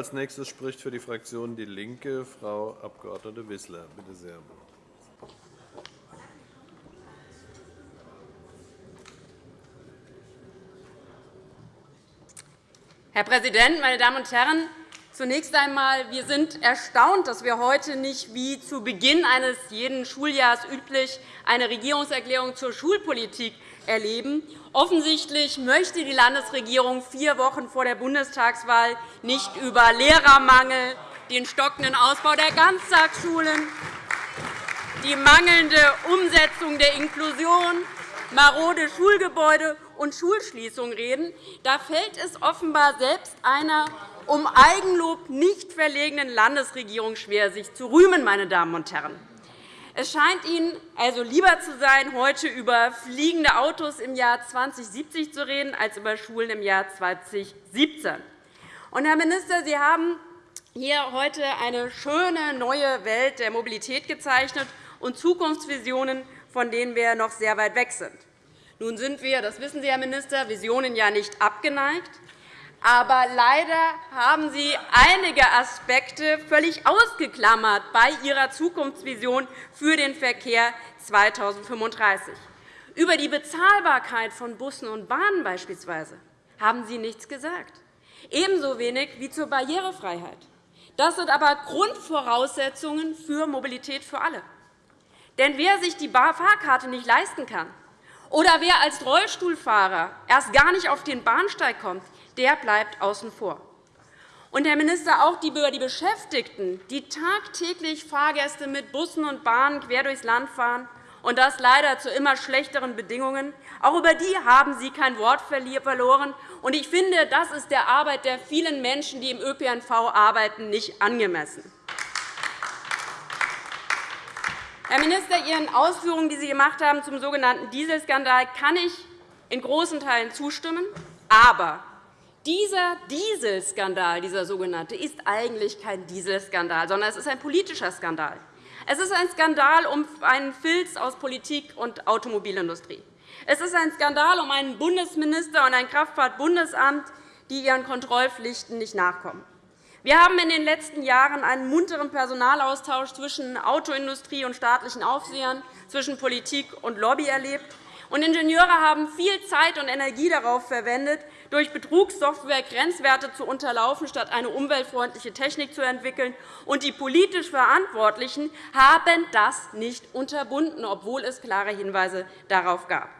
Als nächstes spricht für die Fraktion DIE LINKE Frau Abg. Wissler. Bitte sehr. Herr Präsident, meine Damen und Herren! Zunächst einmal, wir sind erstaunt, dass wir heute nicht wie zu Beginn eines jeden Schuljahres üblich eine Regierungserklärung zur Schulpolitik erleben. Offensichtlich möchte die Landesregierung vier Wochen vor der Bundestagswahl nicht über Lehrermangel, den stockenden Ausbau der Ganztagsschulen, die mangelnde Umsetzung der Inklusion, marode Schulgebäude und Schulschließungen reden. Da fällt es offenbar selbst einer um Eigenlob nicht verlegenen Landesregierung schwer, sich zu rühmen. Meine Damen und Herren. Es scheint Ihnen also lieber zu sein, heute über fliegende Autos im Jahr 2070 zu reden, als über Schulen im Jahr 2017. Und, Herr Minister, Sie haben hier heute eine schöne neue Welt der Mobilität gezeichnet und Zukunftsvisionen, von denen wir noch sehr weit weg sind. Nun sind wir, das wissen Sie, Herr Minister, Visionen ja nicht abgeneigt. Aber leider haben Sie einige Aspekte völlig ausgeklammert bei Ihrer Zukunftsvision für den Verkehr 2035. Über die Bezahlbarkeit von Bussen und Bahnen beispielsweise haben Sie nichts gesagt, ebenso wenig wie zur Barrierefreiheit. Das sind aber Grundvoraussetzungen für Mobilität für alle. Denn wer sich die Fahrkarte nicht leisten kann oder wer als Rollstuhlfahrer erst gar nicht auf den Bahnsteig kommt, der bleibt außen vor. Und, Herr Minister, auch über die Beschäftigten, die tagtäglich Fahrgäste mit Bussen und Bahnen quer durchs Land fahren, und das leider zu immer schlechteren Bedingungen, auch über die haben Sie kein Wort verloren. Und ich finde, das ist der Arbeit der vielen Menschen, die im ÖPNV arbeiten, nicht angemessen. Herr Minister, Ihren Ausführungen, die Sie gemacht haben zum sogenannten Dieselskandal, kann ich in großen Teilen zustimmen. Aber dieser Dieselskandal, dieser sogenannte, ist eigentlich kein Dieselskandal, sondern es ist ein politischer Skandal. Es ist ein Skandal um einen Filz aus Politik und Automobilindustrie. Es ist ein Skandal um einen Bundesminister und ein Kraftfahrtbundesamt, die ihren Kontrollpflichten nicht nachkommen. Wir haben in den letzten Jahren einen munteren Personalaustausch zwischen Autoindustrie und staatlichen Aufsehern, zwischen Politik und Lobby erlebt. Ingenieure haben viel Zeit und Energie darauf verwendet, durch Betrugssoftware Grenzwerte zu unterlaufen, statt eine umweltfreundliche Technik zu entwickeln. Und die politisch Verantwortlichen haben das nicht unterbunden, obwohl es klare Hinweise darauf gab.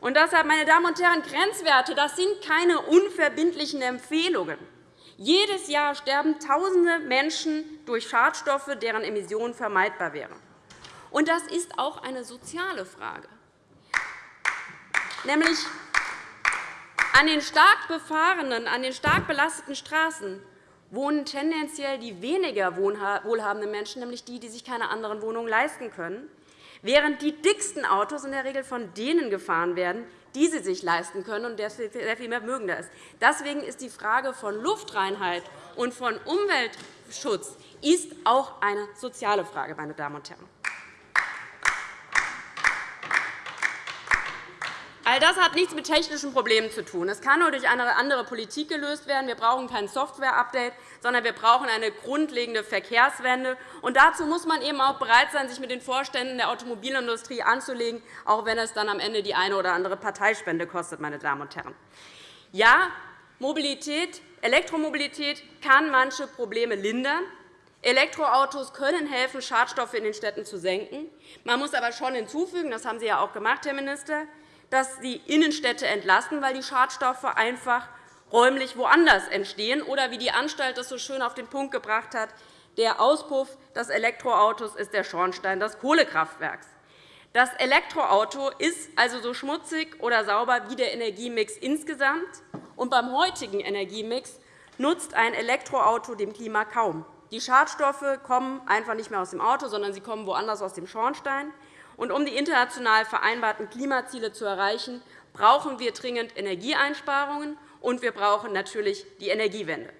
Und deshalb, meine Damen und Herren, Grenzwerte das sind keine unverbindlichen Empfehlungen. Jedes Jahr sterben Tausende Menschen durch Schadstoffe, deren Emissionen vermeidbar wären. Und das ist auch eine soziale Frage. Nämlich an den stark befahrenen, an den stark belasteten Straßen wohnen tendenziell die weniger wohlhabenden Menschen, nämlich die, die sich keine anderen Wohnungen leisten können, während die dicksten Autos in der Regel von denen gefahren werden, die sie sich leisten können und sehr viel mehr mögender ist. Deswegen ist die Frage von Luftreinheit und von Umweltschutz ist auch eine soziale Frage, meine Damen und Herren. All das hat nichts mit technischen Problemen zu tun. Es kann nur durch eine andere Politik gelöst werden. Wir brauchen kein Software-Update, sondern wir brauchen eine grundlegende Verkehrswende. Und dazu muss man eben auch bereit sein, sich mit den Vorständen der Automobilindustrie anzulegen, auch wenn es dann am Ende die eine oder andere Parteispende kostet. Meine Damen und Herren. Ja, Mobilität, Elektromobilität kann manche Probleme lindern. Elektroautos können helfen, Schadstoffe in den Städten zu senken. Man muss aber schon hinzufügen, das haben Sie ja auch gemacht, Herr Minister, dass die Innenstädte entlasten, weil die Schadstoffe einfach räumlich woanders entstehen. Oder wie die Anstalt das so schön auf den Punkt gebracht hat, der Auspuff des Elektroautos ist der Schornstein des Kohlekraftwerks. Das Elektroauto ist also so schmutzig oder sauber wie der Energiemix insgesamt. Und beim heutigen Energiemix nutzt ein Elektroauto dem Klima kaum. Die Schadstoffe kommen einfach nicht mehr aus dem Auto, sondern sie kommen woanders aus dem Schornstein. Und um die international vereinbarten Klimaziele zu erreichen, brauchen wir dringend Energieeinsparungen, und wir brauchen natürlich die Energiewende.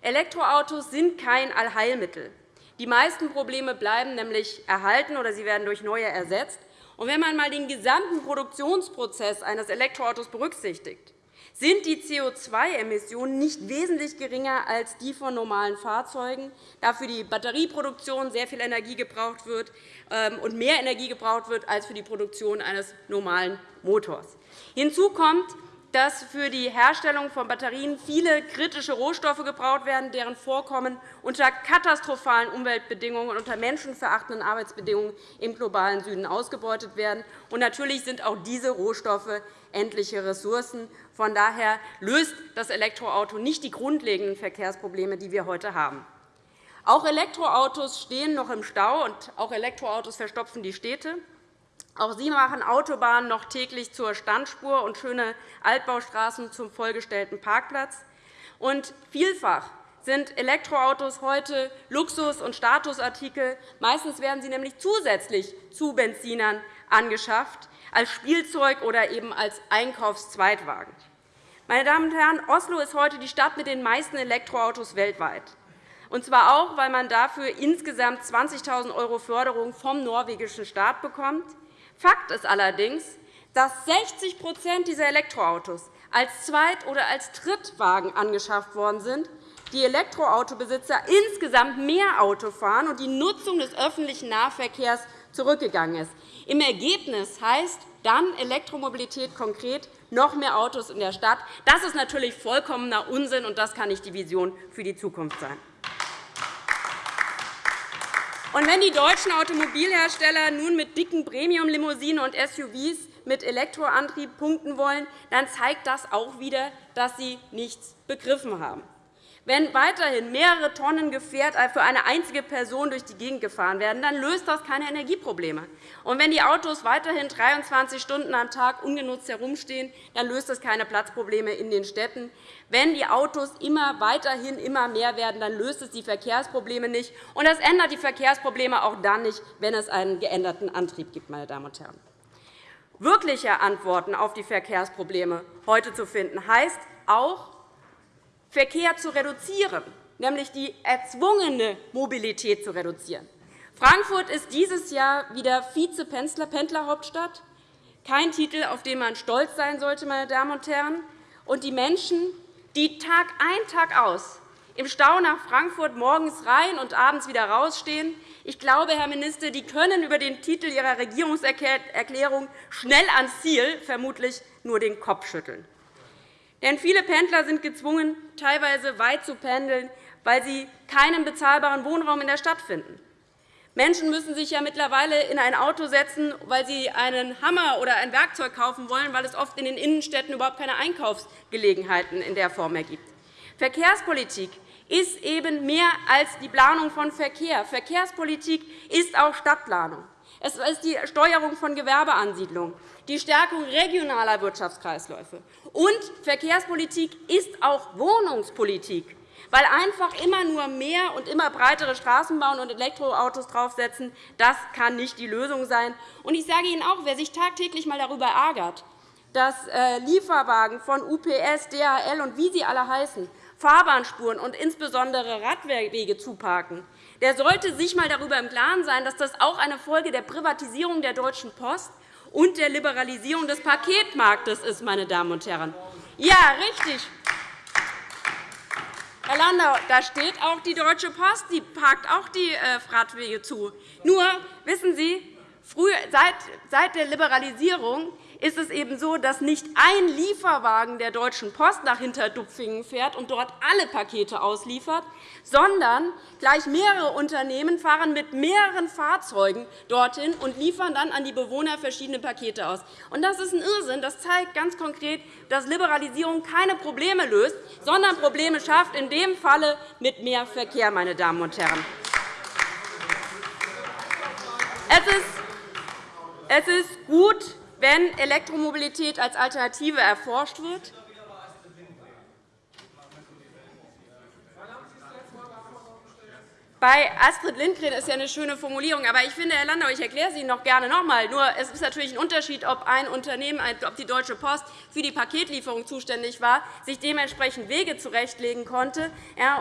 Elektroautos sind kein Allheilmittel. Die meisten Probleme bleiben nämlich erhalten oder sie werden durch neue ersetzt. Wenn man einmal den gesamten Produktionsprozess eines Elektroautos berücksichtigt, sind die CO2-Emissionen nicht wesentlich geringer als die von normalen Fahrzeugen, da für die Batterieproduktion sehr viel Energie gebraucht wird ähm, und mehr Energie gebraucht wird als für die Produktion eines normalen Motors. Hinzu kommt, dass für die Herstellung von Batterien viele kritische Rohstoffe gebraucht werden, deren Vorkommen unter katastrophalen Umweltbedingungen und unter menschenverachtenden Arbeitsbedingungen im globalen Süden ausgebeutet werden. Und natürlich sind auch diese Rohstoffe endliche Ressourcen. Von daher löst das Elektroauto nicht die grundlegenden Verkehrsprobleme, die wir heute haben. Auch Elektroautos stehen noch im Stau, und auch Elektroautos verstopfen die Städte. Auch sie machen Autobahnen noch täglich zur Standspur und schöne Altbaustraßen zum vollgestellten Parkplatz. Und vielfach sind Elektroautos heute Luxus- und Statusartikel. Meistens werden sie nämlich zusätzlich zu Benzinern angeschafft, als Spielzeug oder eben als Einkaufszweitwagen. Meine Damen und Herren, Oslo ist heute die Stadt mit den meisten Elektroautos weltweit. Und zwar auch, weil man dafür insgesamt 20.000 € Förderung vom norwegischen Staat bekommt. Fakt ist allerdings, dass 60% dieser Elektroautos als Zweit- oder als Drittwagen angeschafft worden sind, die Elektroautobesitzer insgesamt mehr Auto fahren und die Nutzung des öffentlichen Nahverkehrs zurückgegangen ist. Im Ergebnis heißt dann Elektromobilität konkret noch mehr Autos in der Stadt. Das ist natürlich vollkommener Unsinn, und das kann nicht die Vision für die Zukunft sein. Und wenn die deutschen Automobilhersteller nun mit dicken Premium-Limousinen und SUVs mit Elektroantrieb punkten wollen, dann zeigt das auch wieder, dass sie nichts begriffen haben. Wenn weiterhin mehrere Tonnen Gefährt für eine einzige Person durch die Gegend gefahren werden, dann löst das keine Energieprobleme. Und wenn die Autos weiterhin 23 Stunden am Tag ungenutzt herumstehen, dann löst das keine Platzprobleme in den Städten. Wenn die Autos immer weiterhin immer mehr werden, dann löst es die Verkehrsprobleme nicht. Und das ändert die Verkehrsprobleme auch dann nicht, wenn es einen geänderten Antrieb gibt. Meine Damen und Herren. Wirkliche Antworten auf die Verkehrsprobleme heute zu finden, heißt auch, Verkehr zu reduzieren, nämlich die erzwungene Mobilität zu reduzieren. Frankfurt ist dieses Jahr wieder Vize-Pendlerhauptstadt. Kein Titel, auf den man stolz sein sollte, meine Damen und Herren. Und die Menschen, die Tag ein, Tag aus im Stau nach Frankfurt morgens rein und abends wieder rausstehen, ich glaube, Herr Minister, die können über den Titel Ihrer Regierungserklärung schnell ans Ziel vermutlich nur den Kopf schütteln. Denn viele Pendler sind gezwungen, teilweise weit zu pendeln, weil sie keinen bezahlbaren Wohnraum in der Stadt finden. Menschen müssen sich ja mittlerweile in ein Auto setzen, weil sie einen Hammer oder ein Werkzeug kaufen wollen, weil es oft in den Innenstädten überhaupt keine Einkaufsgelegenheiten in der Form mehr gibt. Verkehrspolitik ist eben mehr als die Planung von Verkehr. Verkehrspolitik ist auch Stadtplanung. Es ist die Steuerung von Gewerbeansiedlungen, die Stärkung regionaler Wirtschaftskreisläufe. Und Verkehrspolitik ist auch Wohnungspolitik, weil einfach immer nur mehr und immer breitere Straßen bauen und Elektroautos draufsetzen, das kann nicht die Lösung sein. Und ich sage Ihnen auch, wer sich tagtäglich einmal darüber ärgert, dass äh, Lieferwagen von UPS, DHL und wie sie alle heißen, Fahrbahnspuren und insbesondere Radwege zuparken, der sollte sich einmal darüber im Klaren sein, dass das auch eine Folge der Privatisierung der Deutschen Post und der Liberalisierung des Paketmarktes ist. Meine Damen und Herren. Ja, richtig. Herr Landau, da steht auch die Deutsche Post, die parkt auch die äh, Radwege zu. Nur, wissen Sie, seit der Liberalisierung ist es eben so, dass nicht ein Lieferwagen der Deutschen Post nach Hinterdupfingen fährt und dort alle Pakete ausliefert, sondern gleich mehrere Unternehmen fahren mit mehreren Fahrzeugen dorthin und liefern dann an die Bewohner verschiedene Pakete aus. Das ist ein Irrsinn. Das zeigt ganz konkret, dass Liberalisierung keine Probleme löst, sondern Probleme schafft, in dem Falle mit mehr Verkehr. Meine Damen und Herren. Es ist gut, wenn Elektromobilität als Alternative erforscht wird. Bei Astrid Lindgren ist ja eine schöne Formulierung. Aber ich finde, Herr Landau, ich erkläre sie Ihnen noch gerne noch einmal. Nur es ist natürlich ein Unterschied, ob ein Unternehmen, ob die Deutsche Post für die Paketlieferung zuständig war, sich dementsprechend Wege zurechtlegen konnte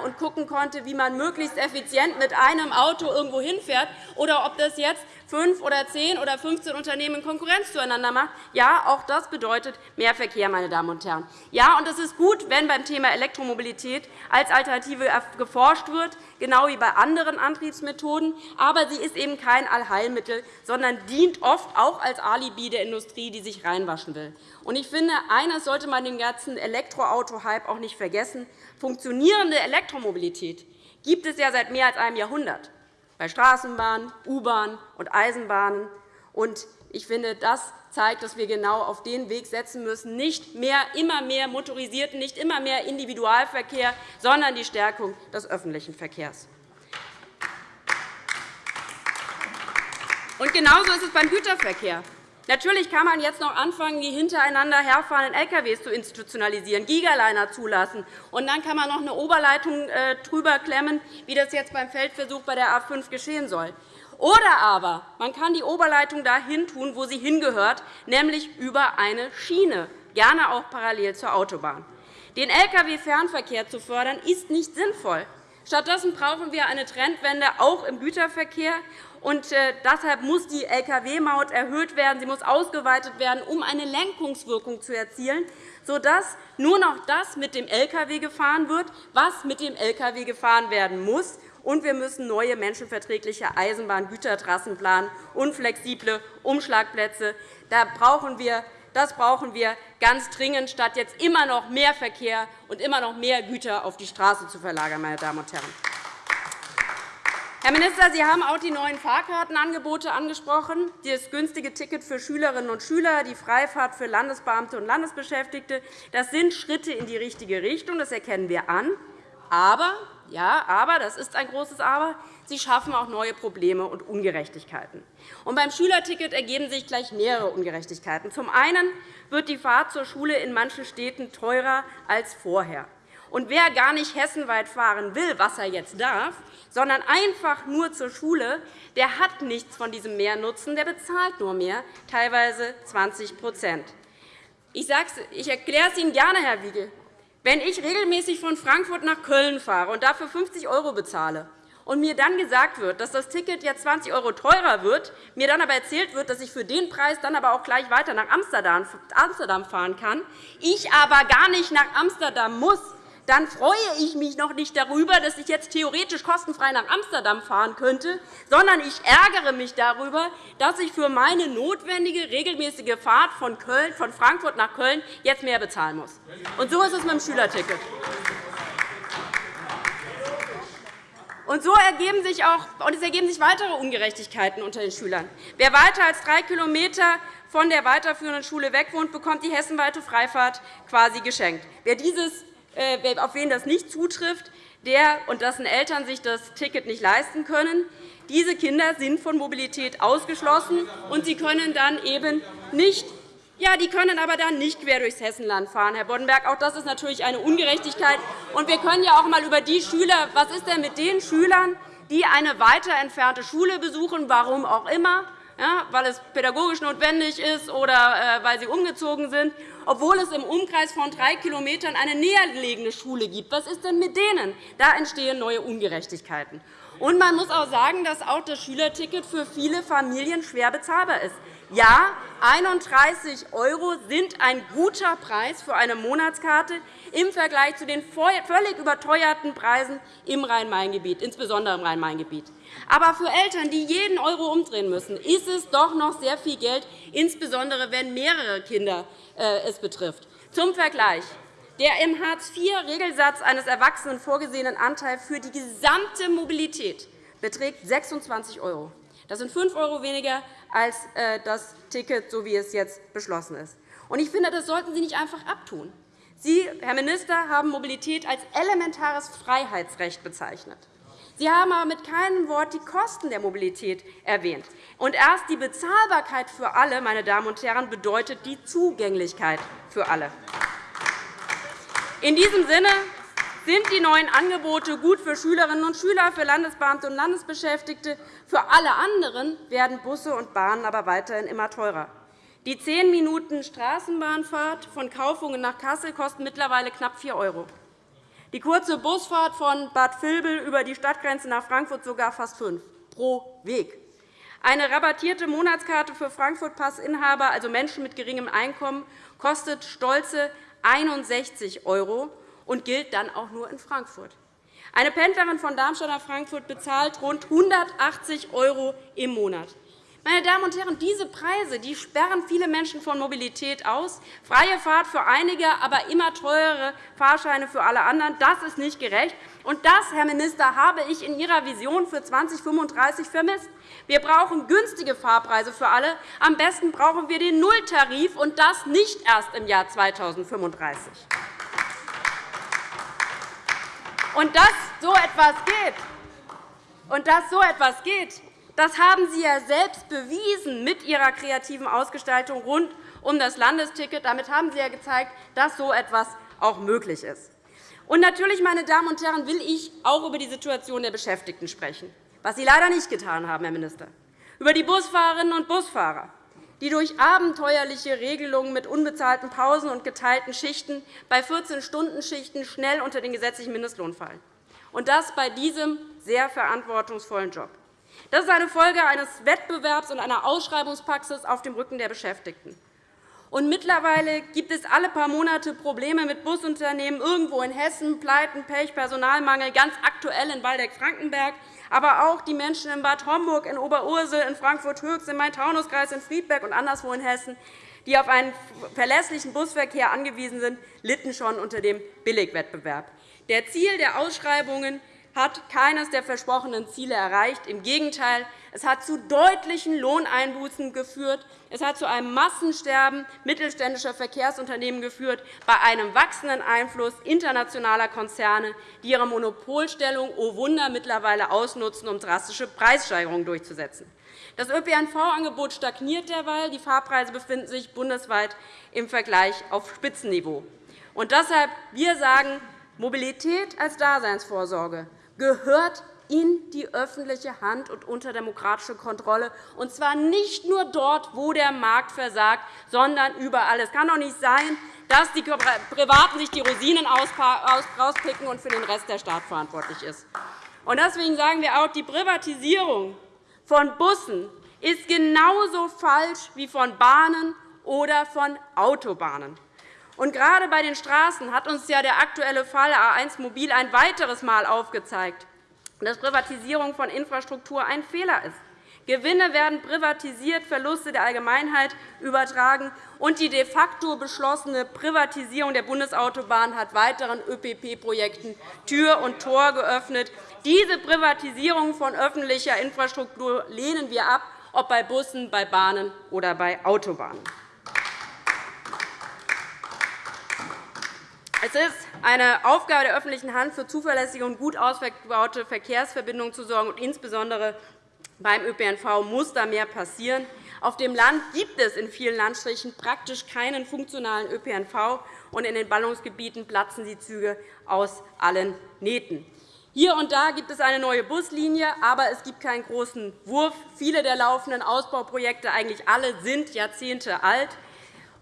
und gucken konnte, wie man möglichst effizient mit einem Auto irgendwo hinfährt, oder ob das jetzt fünf oder zehn oder 15 Unternehmen Konkurrenz zueinander macht. Ja, auch das bedeutet mehr Verkehr, meine Damen und Herren. Ja, und es ist gut, wenn beim Thema Elektromobilität als Alternative geforscht wird, genau wie bei anderen Antriebsmethoden. Aber sie ist eben kein Allheilmittel, sondern dient oft auch als Alibi der Industrie, die sich reinwaschen will. Und ich finde, eines sollte man dem ganzen Elektroauto-Hype auch nicht vergessen. Funktionierende Elektromobilität gibt es ja seit mehr als einem Jahrhundert bei Straßenbahnen, U-Bahnen und Eisenbahnen. Ich finde, das zeigt, dass wir genau auf den Weg setzen müssen, nicht mehr, immer mehr motorisierten, nicht immer mehr Individualverkehr, sondern die Stärkung des öffentlichen Verkehrs. Und genauso ist es beim Güterverkehr. Natürlich kann man jetzt noch anfangen, die hintereinander herfahrenden Lkw zu institutionalisieren, Gigaliner zulassen. Und dann kann man noch eine Oberleitung äh, drüber klemmen, wie das jetzt beim Feldversuch bei der A 5 geschehen soll. Oder aber man kann die Oberleitung dahin tun, wo sie hingehört, nämlich über eine Schiene, gerne auch parallel zur Autobahn. Den Lkw-Fernverkehr zu fördern, ist nicht sinnvoll. Stattdessen brauchen wir eine Trendwende auch im Güterverkehr. Und äh, deshalb muss die Lkw-Maut erhöht werden. Sie muss ausgeweitet werden, um eine Lenkungswirkung zu erzielen, sodass nur noch das mit dem Lkw gefahren wird, was mit dem Lkw gefahren werden muss. Und wir müssen neue menschenverträgliche Eisenbahngütertrassen planen und flexible Umschlagplätze. Da brauchen wir das brauchen wir ganz dringend, statt jetzt immer noch mehr Verkehr und immer noch mehr Güter auf die Straße zu verlagern. Meine Damen und Herren. Herr Minister, Sie haben auch die neuen Fahrkartenangebote angesprochen, das günstige Ticket für Schülerinnen und Schüler, die Freifahrt für Landesbeamte und Landesbeschäftigte. Das sind Schritte in die richtige Richtung, das erkennen wir an. Aber, ja, aber, das ist ein großes Aber, sie schaffen auch neue Probleme und Ungerechtigkeiten. Und beim Schülerticket ergeben sich gleich mehrere Ungerechtigkeiten. Zum einen wird die Fahrt zur Schule in manchen Städten teurer als vorher. Und wer gar nicht hessenweit fahren will, was er jetzt darf, sondern einfach nur zur Schule, der hat nichts von diesem Mehrnutzen, der bezahlt nur mehr, teilweise 20% Ich, ich erkläre es Ihnen gerne, Herr Wiegel. Wenn ich regelmäßig von Frankfurt nach Köln fahre und dafür 50 € bezahle, und mir dann gesagt wird, dass das Ticket jetzt 20 € teurer wird, mir dann aber erzählt wird, dass ich für den Preis dann aber auch gleich weiter nach Amsterdam fahren kann, ich aber gar nicht nach Amsterdam muss, dann freue ich mich noch nicht darüber, dass ich jetzt theoretisch kostenfrei nach Amsterdam fahren könnte, sondern ich ärgere mich darüber, dass ich für meine notwendige regelmäßige Fahrt von, Köln, von Frankfurt nach Köln jetzt mehr bezahlen muss. Und so ist es mit dem Schülerticket. Und so ergeben sich auch, und es ergeben sich weitere Ungerechtigkeiten unter den Schülern. Wer weiter als drei Kilometer von der weiterführenden Schule weg wohnt, bekommt die hessenweite Freifahrt quasi geschenkt. Wer dieses auf wen das nicht zutrifft, der und dessen Eltern sich das Ticket nicht leisten können. Diese Kinder sind von Mobilität ausgeschlossen, und sie können dann eben nicht ja, die können aber dann nicht quer durchs Hessenland fahren, Herr Boddenberg. Auch das ist natürlich eine Ungerechtigkeit. Und wir können ja auch einmal über die Schüler, was ist denn mit den Schülern, die eine weiter entfernte Schule besuchen, warum auch immer, ja, weil es pädagogisch notwendig ist oder äh, weil sie umgezogen sind, obwohl es im Umkreis von drei Kilometern eine nähergelegene Schule gibt. Was ist denn mit denen? Da entstehen neue Ungerechtigkeiten. Und man muss auch sagen, dass auch das Schülerticket für viele Familien schwer bezahlbar ist. Ja, 31 € sind ein guter Preis für eine Monatskarte im Vergleich zu den völlig überteuerten Preisen im Rhein-Main-Gebiet, insbesondere im Rhein-Main-Gebiet. Aber für Eltern, die jeden Euro umdrehen müssen, ist es doch noch sehr viel Geld, insbesondere wenn mehrere Kinder äh, es betrifft. Zum Vergleich. Der im Hartz-IV-Regelsatz eines Erwachsenen vorgesehenen Anteil für die gesamte Mobilität beträgt 26 €. Das sind 5 € weniger als äh, das Ticket, so wie es jetzt beschlossen ist. Ich finde, das sollten Sie nicht einfach abtun. Sie, Herr Minister, haben Mobilität als elementares Freiheitsrecht bezeichnet. Sie haben aber mit keinem Wort die Kosten der Mobilität erwähnt. Und erst die Bezahlbarkeit für alle meine Damen und Herren, bedeutet die Zugänglichkeit für alle. In diesem Sinne sind die neuen Angebote gut für Schülerinnen und Schüler, für Landesbeamte und Landesbeschäftigte. Für alle anderen werden Busse und Bahnen aber weiterhin immer teurer. Die 10 Minuten Straßenbahnfahrt von Kaufungen nach Kassel kosten mittlerweile knapp 4 €. Die kurze Busfahrt von Bad Vilbel über die Stadtgrenze nach Frankfurt sogar fast 5 pro Weg. Eine rabattierte Monatskarte für Frankfurt-Passinhaber, also Menschen mit geringem Einkommen, kostet stolze 61 € und gilt dann auch nur in Frankfurt. Eine Pendlerin von Darmstadt nach Frankfurt bezahlt rund 180 € im Monat. Meine Damen und Herren, diese Preise die sperren viele Menschen von Mobilität aus. Freie Fahrt für einige, aber immer teurere Fahrscheine für alle anderen. Das ist nicht gerecht. Und das, Herr Minister, habe ich in Ihrer Vision für 2035 vermisst. Wir brauchen günstige Fahrpreise für alle. Am besten brauchen wir den Nulltarif, und das nicht erst im Jahr 2035. Und dass so etwas geht, und dass so etwas geht das haben Sie ja selbst bewiesen mit Ihrer kreativen Ausgestaltung rund um das Landesticket. Damit haben Sie ja gezeigt, dass so etwas auch möglich ist. Und natürlich, meine Damen und Herren, will ich auch über die Situation der Beschäftigten sprechen, was Sie leider nicht getan haben, Herr Minister, über die Busfahrerinnen und Busfahrer, die durch abenteuerliche Regelungen mit unbezahlten Pausen und geteilten Schichten bei 14-Stunden-Schichten schnell unter den gesetzlichen Mindestlohn fallen, und das bei diesem sehr verantwortungsvollen Job. Das ist eine Folge eines Wettbewerbs und einer Ausschreibungspraxis auf dem Rücken der Beschäftigten. Und mittlerweile gibt es alle paar Monate Probleme mit Busunternehmen irgendwo in Hessen, Pleiten, Pech, Personalmangel, ganz aktuell in Waldeck-Frankenberg, aber auch die Menschen in Bad Homburg, in Oberursel, in Frankfurt-Höchst, im Main-Taunus-Kreis, in Friedberg und anderswo in Hessen, die auf einen verlässlichen Busverkehr angewiesen sind, litten schon unter dem Billigwettbewerb. Der Ziel der Ausschreibungen hat keines der versprochenen Ziele erreicht. Im Gegenteil, es hat zu deutlichen Lohneinbußen geführt. Es hat zu einem Massensterben mittelständischer Verkehrsunternehmen geführt, bei einem wachsenden Einfluss internationaler Konzerne, die ihre Monopolstellung, oh Wunder, mittlerweile ausnutzen, um drastische Preissteigerungen durchzusetzen. Das ÖPNV-Angebot stagniert derweil. Die Fahrpreise befinden sich bundesweit im Vergleich auf Spitzenniveau. Und deshalb wir sagen, Mobilität als Daseinsvorsorge gehört in die öffentliche Hand und unter demokratische Kontrolle, und zwar nicht nur dort, wo der Markt versagt, sondern überall. Es kann doch nicht sein, dass die Privaten sich die Rosinen rauspicken und für den Rest der Staat verantwortlich ist. Deswegen sagen wir auch, die Privatisierung von Bussen ist genauso falsch wie von Bahnen oder von Autobahnen. Und gerade bei den Straßen hat uns ja der aktuelle Fall A1 Mobil ein weiteres Mal aufgezeigt, dass Privatisierung von Infrastruktur ein Fehler ist. Gewinne werden privatisiert, Verluste der Allgemeinheit übertragen, und die de facto beschlossene Privatisierung der Bundesautobahn hat weiteren ÖPP-Projekten Tür und Tor geöffnet. Diese Privatisierung von öffentlicher Infrastruktur lehnen wir ab, ob bei Bussen, bei Bahnen oder bei Autobahnen. Es ist eine Aufgabe der öffentlichen Hand, für zuverlässige und gut ausgebaute Verkehrsverbindungen zu sorgen. Und insbesondere beim ÖPNV muss da mehr passieren. Auf dem Land gibt es in vielen Landstrichen praktisch keinen funktionalen ÖPNV, und in den Ballungsgebieten platzen die Züge aus allen Nähten. Hier und da gibt es eine neue Buslinie, aber es gibt keinen großen Wurf. Viele der laufenden Ausbauprojekte, eigentlich alle, sind Jahrzehnte alt.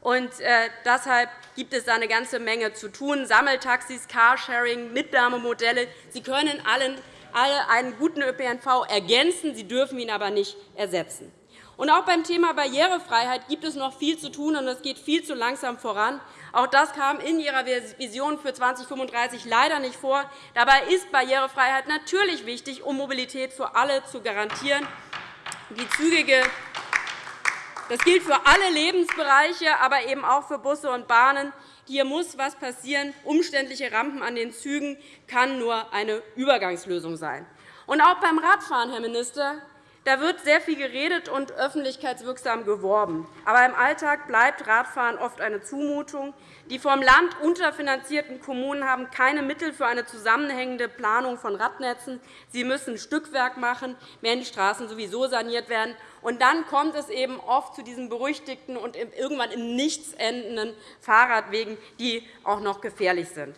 Und äh, deshalb gibt es da eine ganze Menge zu tun. Sammeltaxis, Carsharing, Mitnahmemodelle. Sie können allen, alle einen guten ÖPNV ergänzen, sie dürfen ihn aber nicht ersetzen. Und auch beim Thema Barrierefreiheit gibt es noch viel zu tun, und es geht viel zu langsam voran. Auch das kam in Ihrer Vision für 2035 leider nicht vor. Dabei ist Barrierefreiheit natürlich wichtig, um Mobilität für alle zu garantieren. Die zügige das gilt für alle Lebensbereiche, aber eben auch für Busse und Bahnen. Hier muss etwas passieren. Umständliche Rampen an den Zügen kann nur eine Übergangslösung sein. Und auch beim Radfahren, Herr Minister, da wird sehr viel geredet und öffentlichkeitswirksam geworben. Aber im Alltag bleibt Radfahren oft eine Zumutung. Die vom Land unterfinanzierten Kommunen haben keine Mittel für eine zusammenhängende Planung von Radnetzen. Sie müssen Stückwerk machen, wenn die Straßen sowieso saniert werden. Und dann kommt es eben oft zu diesen berüchtigten und irgendwann im Nichts endenden Fahrradwegen, die auch noch gefährlich sind.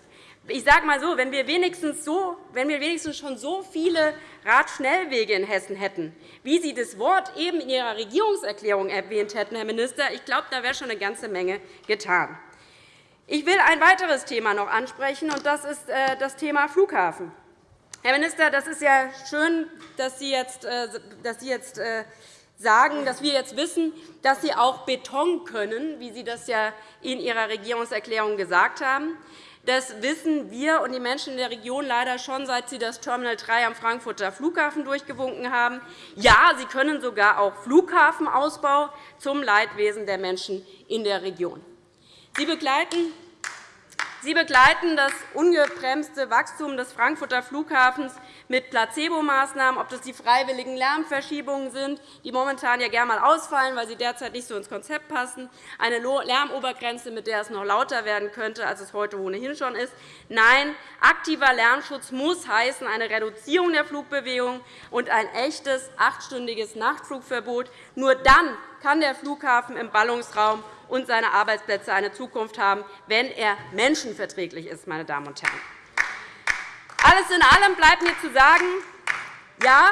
ich sage mal so, wenn wir, wenigstens so, wenn wir wenigstens schon so viele Radschnellwege in Hessen hätten, wie Sie das Wort eben in Ihrer Regierungserklärung erwähnt hätten, Herr Minister, ich glaube, da wäre schon eine ganze Menge getan. Ich will ein weiteres Thema noch ansprechen, und das ist äh, das Thema Flughafen. Herr Minister, das ist ja schön, dass Sie jetzt, äh, dass Sie jetzt äh, sagen, dass wir jetzt wissen, dass Sie auch Beton können, wie Sie das ja in Ihrer Regierungserklärung gesagt haben. Das wissen wir und die Menschen in der Region leider schon, seit Sie das Terminal 3 am Frankfurter Flughafen durchgewunken haben. Ja, Sie können sogar auch Flughafenausbau zum Leidwesen der Menschen in der Region. Sie begleiten Sie begleiten das ungebremste Wachstum des Frankfurter Flughafens mit Placebo-Maßnahmen, ob das die freiwilligen Lärmverschiebungen sind, die momentan ja gerne einmal ausfallen, weil sie derzeit nicht so ins Konzept passen, eine Lärmobergrenze, mit der es noch lauter werden könnte, als es heute ohnehin schon ist. Nein, aktiver Lärmschutz muss heißen eine Reduzierung der Flugbewegung und ein echtes achtstündiges Nachtflugverbot. Nur dann kann der Flughafen im Ballungsraum und seine Arbeitsplätze eine Zukunft haben, wenn er menschenverträglich ist. Meine Damen und Herren. Alles in allem bleibt mir zu sagen, ja,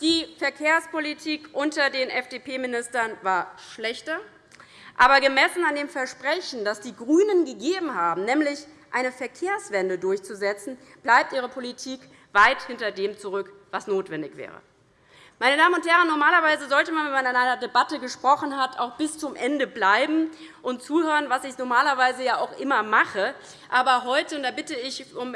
die Verkehrspolitik unter den FDP-Ministern war schlechter. Aber gemessen an dem Versprechen, das die GRÜNEN gegeben haben, nämlich eine Verkehrswende durchzusetzen, bleibt ihre Politik weit hinter dem zurück, was notwendig wäre. Meine Damen und Herren, normalerweise sollte man, wenn man in einer Debatte gesprochen hat, auch bis zum Ende bleiben und zuhören, was ich normalerweise ja auch immer mache. Aber heute, und da bitte ich um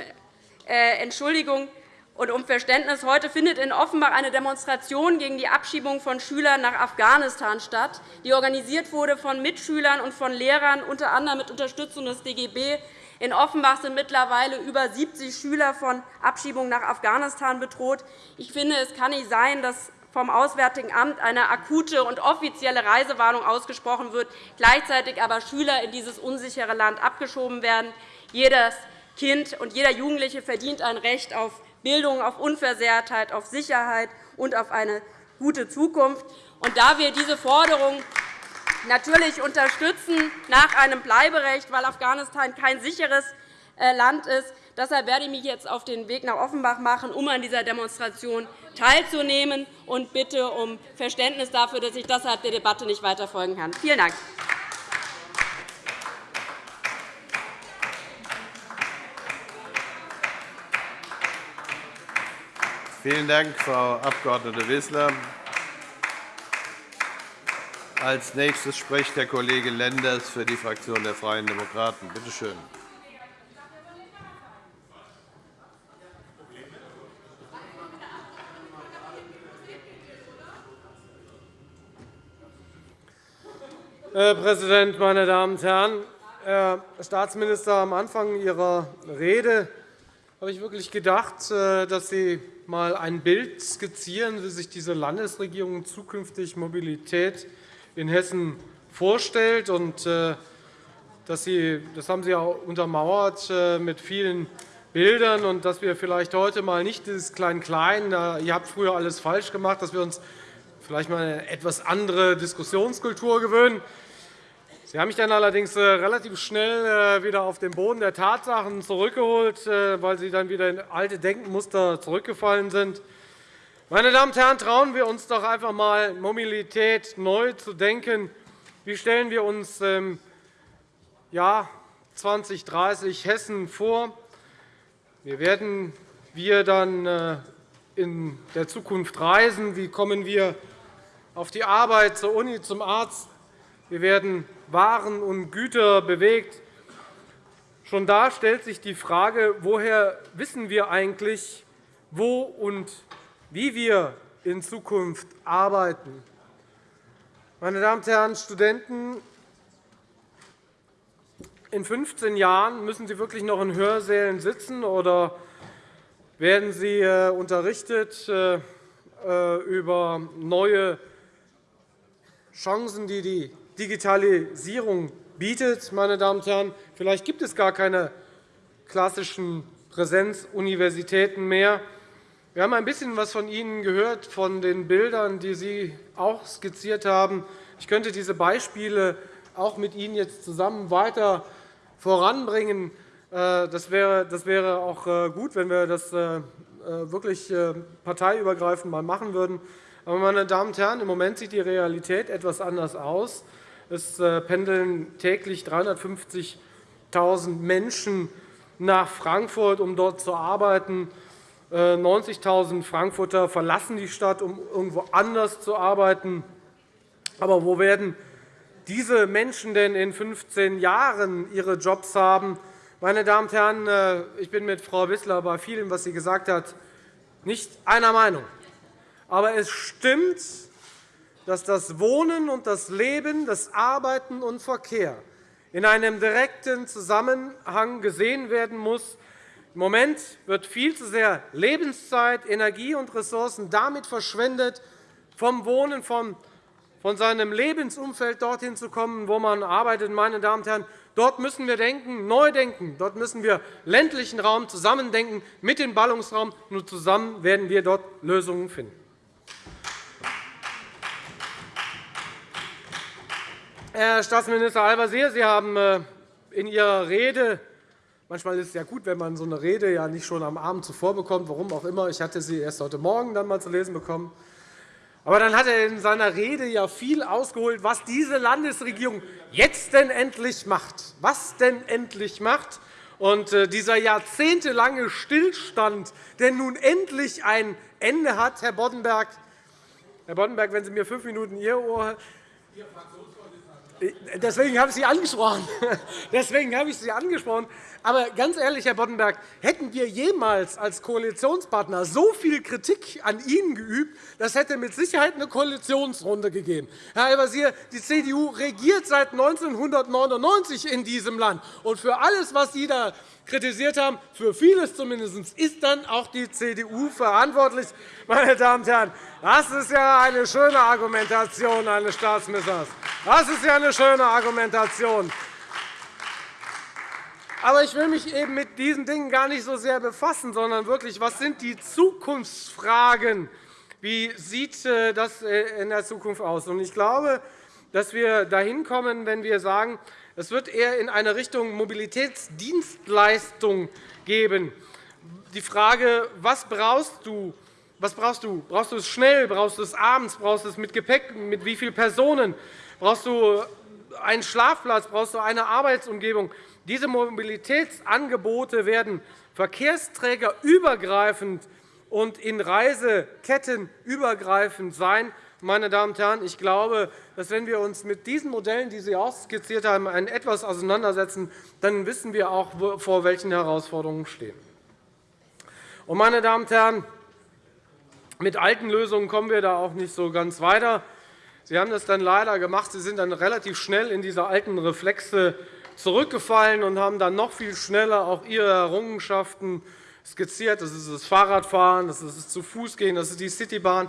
Entschuldigung und um Verständnis, heute findet in Offenbach eine Demonstration gegen die Abschiebung von Schülern nach Afghanistan statt, die organisiert wurde von Mitschülern und von Lehrern, unter anderem mit Unterstützung des DGB. In Offenbach sind mittlerweile über 70 Schüler von Abschiebung nach Afghanistan bedroht. Ich finde, es kann nicht sein, dass vom Auswärtigen Amt eine akute und offizielle Reisewarnung ausgesprochen wird, gleichzeitig aber Schüler in dieses unsichere Land abgeschoben werden. Jedes Kind und jeder Jugendliche verdient ein Recht auf Bildung, auf Unversehrtheit, auf Sicherheit und auf eine gute Zukunft. Und da wir diese Forderung natürlich unterstützen nach einem Bleiberecht, weil Afghanistan kein sicheres äh, Land ist. Deshalb werde ich mich jetzt auf den Weg nach Offenbach machen, um an dieser Demonstration teilzunehmen, und bitte um Verständnis dafür, dass ich deshalb der Debatte nicht weiter folgen kann. Vielen Dank. Vielen Dank, Frau Abg. Wissler. Als nächstes spricht der Kollege Lenders für die Fraktion der Freien Demokraten. Bitte schön. Herr Präsident, meine Damen und Herren! Herr Staatsminister, am Anfang Ihrer Rede habe ich wirklich gedacht, äh, dass Sie einmal ein Bild skizzieren, wie sich diese Landesregierung zukünftig Mobilität in Hessen vorstellt. Äh, dass Sie, das haben Sie auch untermauert äh, mit vielen Bildern und dass wir vielleicht heute mal nicht dieses Klein-Klein, ihr habt früher alles falsch gemacht, dass wir uns vielleicht mal eine etwas andere Diskussionskultur gewöhnen. Sie haben mich dann allerdings äh, relativ schnell wieder auf den Boden der Tatsachen zurückgeholt, weil Sie dann wieder in alte Denkmuster zurückgefallen sind. Meine Damen und Herren, trauen wir uns doch einfach einmal, Mobilität neu zu denken. Wie stellen wir uns im Jahr 2030 Hessen vor? Wie werden wir dann äh, in der Zukunft reisen? Wie kommen wir auf die Arbeit, zur Uni, zum Arzt? Wie werden Waren und Güter bewegt? Schon da stellt sich die Frage, woher wissen wir eigentlich, wo und wie wir in Zukunft arbeiten. Meine Damen und Herren Studenten, in 15 Jahren müssen Sie wirklich noch in Hörsälen sitzen oder werden Sie äh, unterrichtet äh, äh, über neue Chancen, die die Digitalisierung bietet. Meine Damen und Herren. Vielleicht gibt es gar keine klassischen Präsenzuniversitäten mehr. Wir haben ein bisschen etwas von Ihnen gehört, von den Bildern, die Sie auch skizziert haben. Ich könnte diese Beispiele auch mit Ihnen jetzt zusammen weiter voranbringen. Wäre, das wäre auch gut, wenn wir das wirklich parteiübergreifend mal machen würden. Aber, meine Damen und Herren, im Moment sieht die Realität etwas anders aus. Es pendeln täglich 350.000 Menschen nach Frankfurt, um dort zu arbeiten. 90.000 Frankfurter verlassen die Stadt, um irgendwo anders zu arbeiten. Aber wo werden diese Menschen denn in 15 Jahren ihre Jobs haben? Meine Damen und Herren, äh, ich bin mit Frau Wissler bei vielem, was sie gesagt hat, nicht einer Meinung. Aber es stimmt, dass das Wohnen und das Leben, das Arbeiten und Verkehr in einem direkten Zusammenhang gesehen werden muss. Im Moment wird viel zu sehr Lebenszeit, Energie und Ressourcen damit verschwendet, vom Wohnen, von seinem Lebensumfeld dorthin zu kommen, wo man arbeitet. Meine Damen und Herren, dort müssen wir denken, neu denken. Dort müssen wir ländlichen Raum zusammendenken mit dem Ballungsraum. Nur zusammen werden wir dort Lösungen finden. Herr Staatsminister Al-Wazir, Sie haben äh, in Ihrer Rede Manchmal ist es ja gut, wenn man so eine Rede ja nicht schon am Abend zuvor bekommt, warum auch immer. Ich hatte sie erst heute Morgen dann mal zu lesen bekommen. Aber dann hat er in seiner Rede ja viel ausgeholt, was diese Landesregierung jetzt denn endlich macht. Was denn endlich macht. Und äh, dieser jahrzehntelange Stillstand, der nun endlich ein Ende hat, Herr Boddenberg, Herr Boddenberg, wenn Sie mir fünf Minuten Ihr Ohr Deswegen habe ich Sie angesprochen. Deswegen habe ich Sie angesprochen. Aber ganz ehrlich, Herr Boddenberg, hätten wir jemals als Koalitionspartner so viel Kritik an Ihnen geübt, das hätte mit Sicherheit eine Koalitionsrunde gegeben. Herr Al-Wazir, die CDU regiert seit 1999 in diesem Land. Und für alles, was Sie da kritisiert haben, für vieles zumindest, ist dann auch die CDU verantwortlich. Meine Damen und Herren, das ist ja eine schöne Argumentation eines Staatsministers. Das ist ja eine schöne Argumentation. Aber ich will mich eben mit diesen Dingen gar nicht so sehr befassen, sondern wirklich, was sind die Zukunftsfragen? Wie sieht äh, das äh, in der Zukunft aus? Ich glaube, dass wir dahin kommen, wenn wir sagen, es wird eher in eine Richtung Mobilitätsdienstleistung geben. Die Frage, was brauchst du? Was brauchst du? Brauchst du es schnell? Brauchst du es abends? Brauchst du es mit Gepäck? Mit wie vielen Personen? Brauchst du einen Schlafplatz? Brauchst du eine Arbeitsumgebung? Diese Mobilitätsangebote werden verkehrsträgerübergreifend und in Reiseketten übergreifend sein. Meine Damen und Herren, ich glaube, dass wenn wir uns mit diesen Modellen, die Sie auch skizziert haben, etwas auseinandersetzen, dann wissen wir auch, vor welchen Herausforderungen wir stehen. Meine Damen und Herren, mit alten Lösungen kommen wir da auch nicht so ganz weiter. Sie haben das dann leider gemacht. Sie sind dann relativ schnell in diese alten Reflexe zurückgefallen und haben dann noch viel schneller auch ihre Errungenschaften skizziert. Das ist das Fahrradfahren, das ist das zu Fuß gehen, das ist die Citybahn.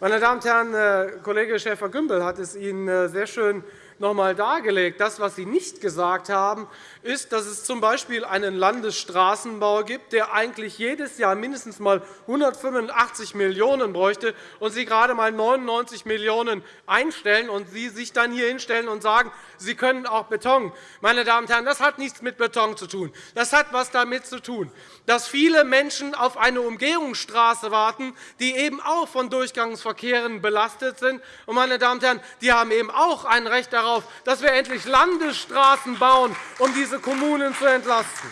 Meine Damen und Herren, äh, Kollege Schäfer-Gümbel hat es Ihnen äh, sehr schön noch einmal dargelegt. Das, was Sie nicht gesagt haben, ist, dass es z.B. einen Landesstraßenbau gibt, der eigentlich jedes Jahr mindestens einmal 185 Millionen € bräuchte, und Sie gerade einmal 99 Millionen € einstellen und Sie sich dann hier hinstellen und sagen, Sie können auch Beton. Meine Damen und Herren, das hat nichts mit Beton zu tun. Das hat etwas damit zu tun, dass viele Menschen auf eine Umgehungsstraße warten, die eben auch von Durchgangsverkehren belastet sind. Und, meine Damen und Herren, die haben eben auch ein Recht darauf, dass wir endlich Landesstraßen bauen, um diese Kommunen zu entlasten.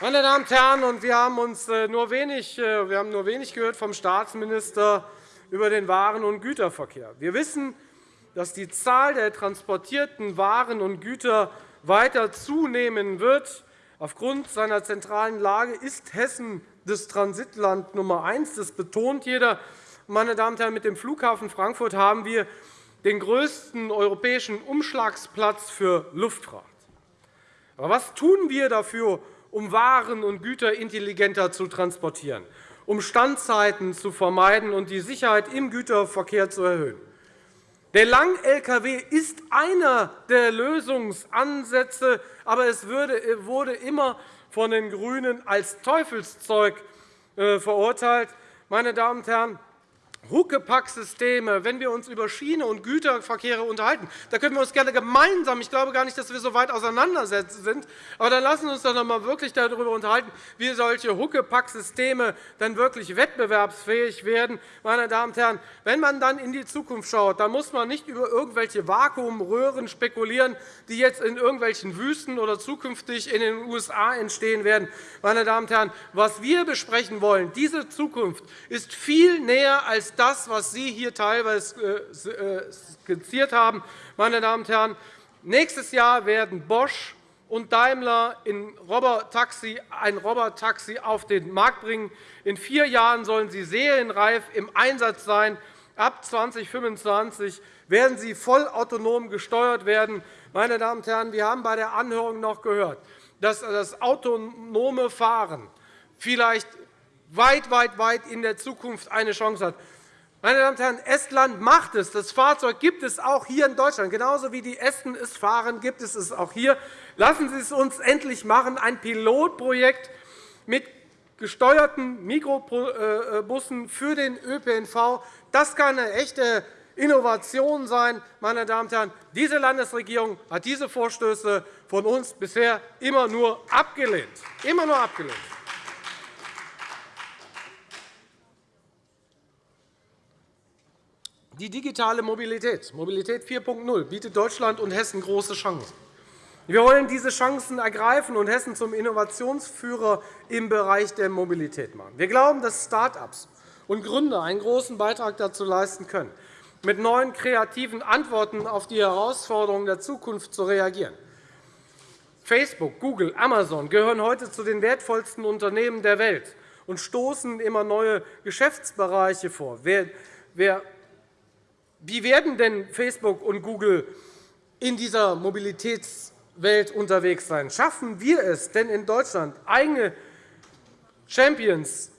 Meine Damen und Herren, wir haben uns äh, nur wenig, äh, wir haben nur wenig gehört vom Staatsminister über den Waren- und Güterverkehr. Wir wissen, dass die Zahl der transportierten Waren und Güter weiter zunehmen wird. Aufgrund seiner zentralen Lage ist Hessen das Transitland Nummer eins. Das betont jeder. Meine Damen und Herren, mit dem Flughafen Frankfurt haben wir den größten europäischen Umschlagsplatz für Luftfahrt. Aber was tun wir dafür, um Waren und Güter intelligenter zu transportieren, um Standzeiten zu vermeiden und die Sicherheit im Güterverkehr zu erhöhen? Der Lang-Lkw ist einer der Lösungsansätze, aber es wurde immer von den GRÜNEN als Teufelszeug äh, verurteilt. Meine Damen und Herren, Huckepack-Systeme, wenn wir uns über Schiene- und Güterverkehre unterhalten. Da können wir uns gerne gemeinsam, ich glaube gar nicht, dass wir so weit auseinandersetzen sind, aber dann lassen wir uns doch einmal wirklich darüber unterhalten, wie solche Huckepack-Systeme dann wirklich wettbewerbsfähig werden. Meine Damen und Herren, wenn man dann in die Zukunft schaut, dann muss man nicht über irgendwelche Vakuumröhren spekulieren, die jetzt in irgendwelchen Wüsten oder zukünftig in den USA entstehen werden. Meine Damen und Herren, was wir besprechen wollen, diese Zukunft ist viel näher als das, was Sie hier teilweise äh, äh, skizziert haben. Meine Damen und Herren, nächstes Jahr werden Bosch und Daimler ein Robotaxi auf den Markt bringen. In vier Jahren sollen sie serienreif im Einsatz sein. Ab 2025 werden sie vollautonom gesteuert werden. Meine Damen und Herren, wir haben bei der Anhörung noch gehört, dass das autonome Fahren vielleicht weit, weit, weit in der Zukunft eine Chance hat. Meine Damen und Herren, Estland macht es. Das Fahrzeug gibt es auch hier in Deutschland. Genauso wie die Esten es fahren, gibt es es auch hier. Lassen Sie es uns endlich machen, ein Pilotprojekt mit gesteuerten Mikrobussen für den ÖPNV. Das kann eine echte Innovation sein. Meine Damen und Herren. Diese Landesregierung hat diese Vorstöße von uns bisher immer nur abgelehnt. Immer nur abgelehnt. Die digitale Mobilität, Mobilität 4.0, bietet Deutschland und Hessen große Chancen. Wir wollen diese Chancen ergreifen und Hessen zum Innovationsführer im Bereich der Mobilität machen. Wir glauben, dass Start-ups und Gründer einen großen Beitrag dazu leisten können, mit neuen kreativen Antworten auf die Herausforderungen der Zukunft zu reagieren. Facebook, Google, Amazon gehören heute zu den wertvollsten Unternehmen der Welt und stoßen immer neue Geschäftsbereiche vor. Wer wie werden denn Facebook und Google in dieser Mobilitätswelt unterwegs sein? Schaffen wir es denn in Deutschland, eigene Champions,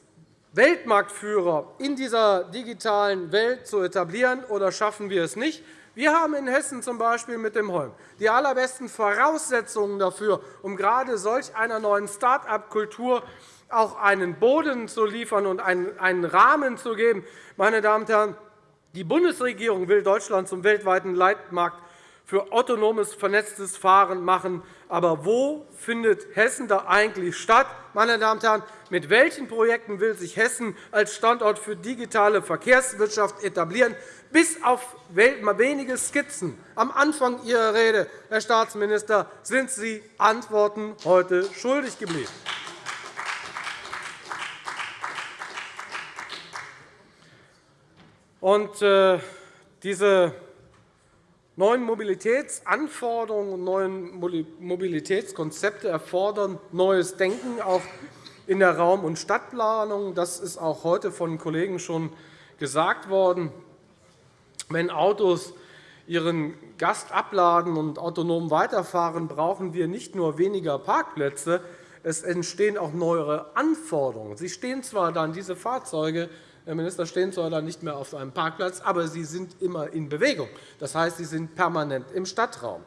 Weltmarktführer in dieser digitalen Welt zu etablieren, oder schaffen wir es nicht? Wir haben in Hessen z.B. mit dem Holm die allerbesten Voraussetzungen dafür, um gerade solch einer neuen Start-up-Kultur auch einen Boden zu liefern und einen Rahmen zu geben. Meine Damen und Herren, die Bundesregierung will Deutschland zum weltweiten Leitmarkt für autonomes, vernetztes Fahren machen. Aber wo findet Hessen da eigentlich statt? Meine Damen und Herren, mit welchen Projekten will sich Hessen als Standort für digitale Verkehrswirtschaft etablieren? Bis auf wenige Skizzen am Anfang Ihrer Rede, Herr Staatsminister, sind Sie Antworten heute schuldig geblieben. Und äh, diese neuen Mobilitätsanforderungen und neuen Mobilitätskonzepte erfordern neues Denken, auch in der Raum- und Stadtplanung. Das ist auch heute von Kollegen schon gesagt worden. Wenn Autos ihren Gast abladen und autonom weiterfahren, brauchen wir nicht nur weniger Parkplätze, es entstehen auch neuere Anforderungen. Sie stehen zwar dann, diese Fahrzeuge, Herr Minister, stehen dann nicht mehr auf einem Parkplatz, aber sie sind immer in Bewegung. Das heißt, sie sind permanent im Stadtraum.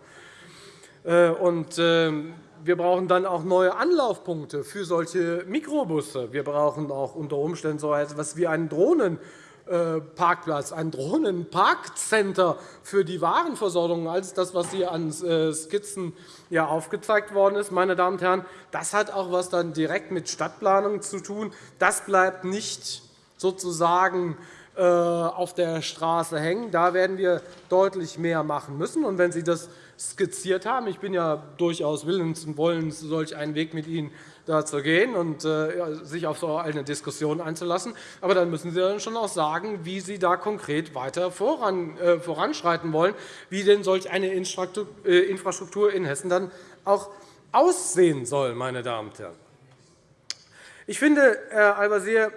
Äh, und ähm, wir brauchen dann auch neue Anlaufpunkte für solche Mikrobusse. Wir brauchen auch unter Umständen so etwas wie einen Drohnenparkplatz, ein Drohnenparkcenter für die Warenversorgung, als das, was hier an äh, Skizzen aufgezeigt worden ist. Meine Damen und Herren, das hat auch etwas direkt mit Stadtplanung zu tun. Das bleibt nicht sozusagen äh, auf der Straße hängen. Da werden wir deutlich mehr machen müssen. Und wenn Sie das skizziert haben, ich bin ja durchaus willens und wollens, solch einen Weg mit Ihnen dazu gehen und äh, sich auf so eine Diskussion einzulassen. Aber dann müssen Sie dann schon auch sagen, wie Sie da konkret weiter äh, voranschreiten wollen, wie denn solch eine Infrastruktur in Hessen dann auch aussehen soll. Meine Damen und Herren. Ich finde, Herr Al-Wazir,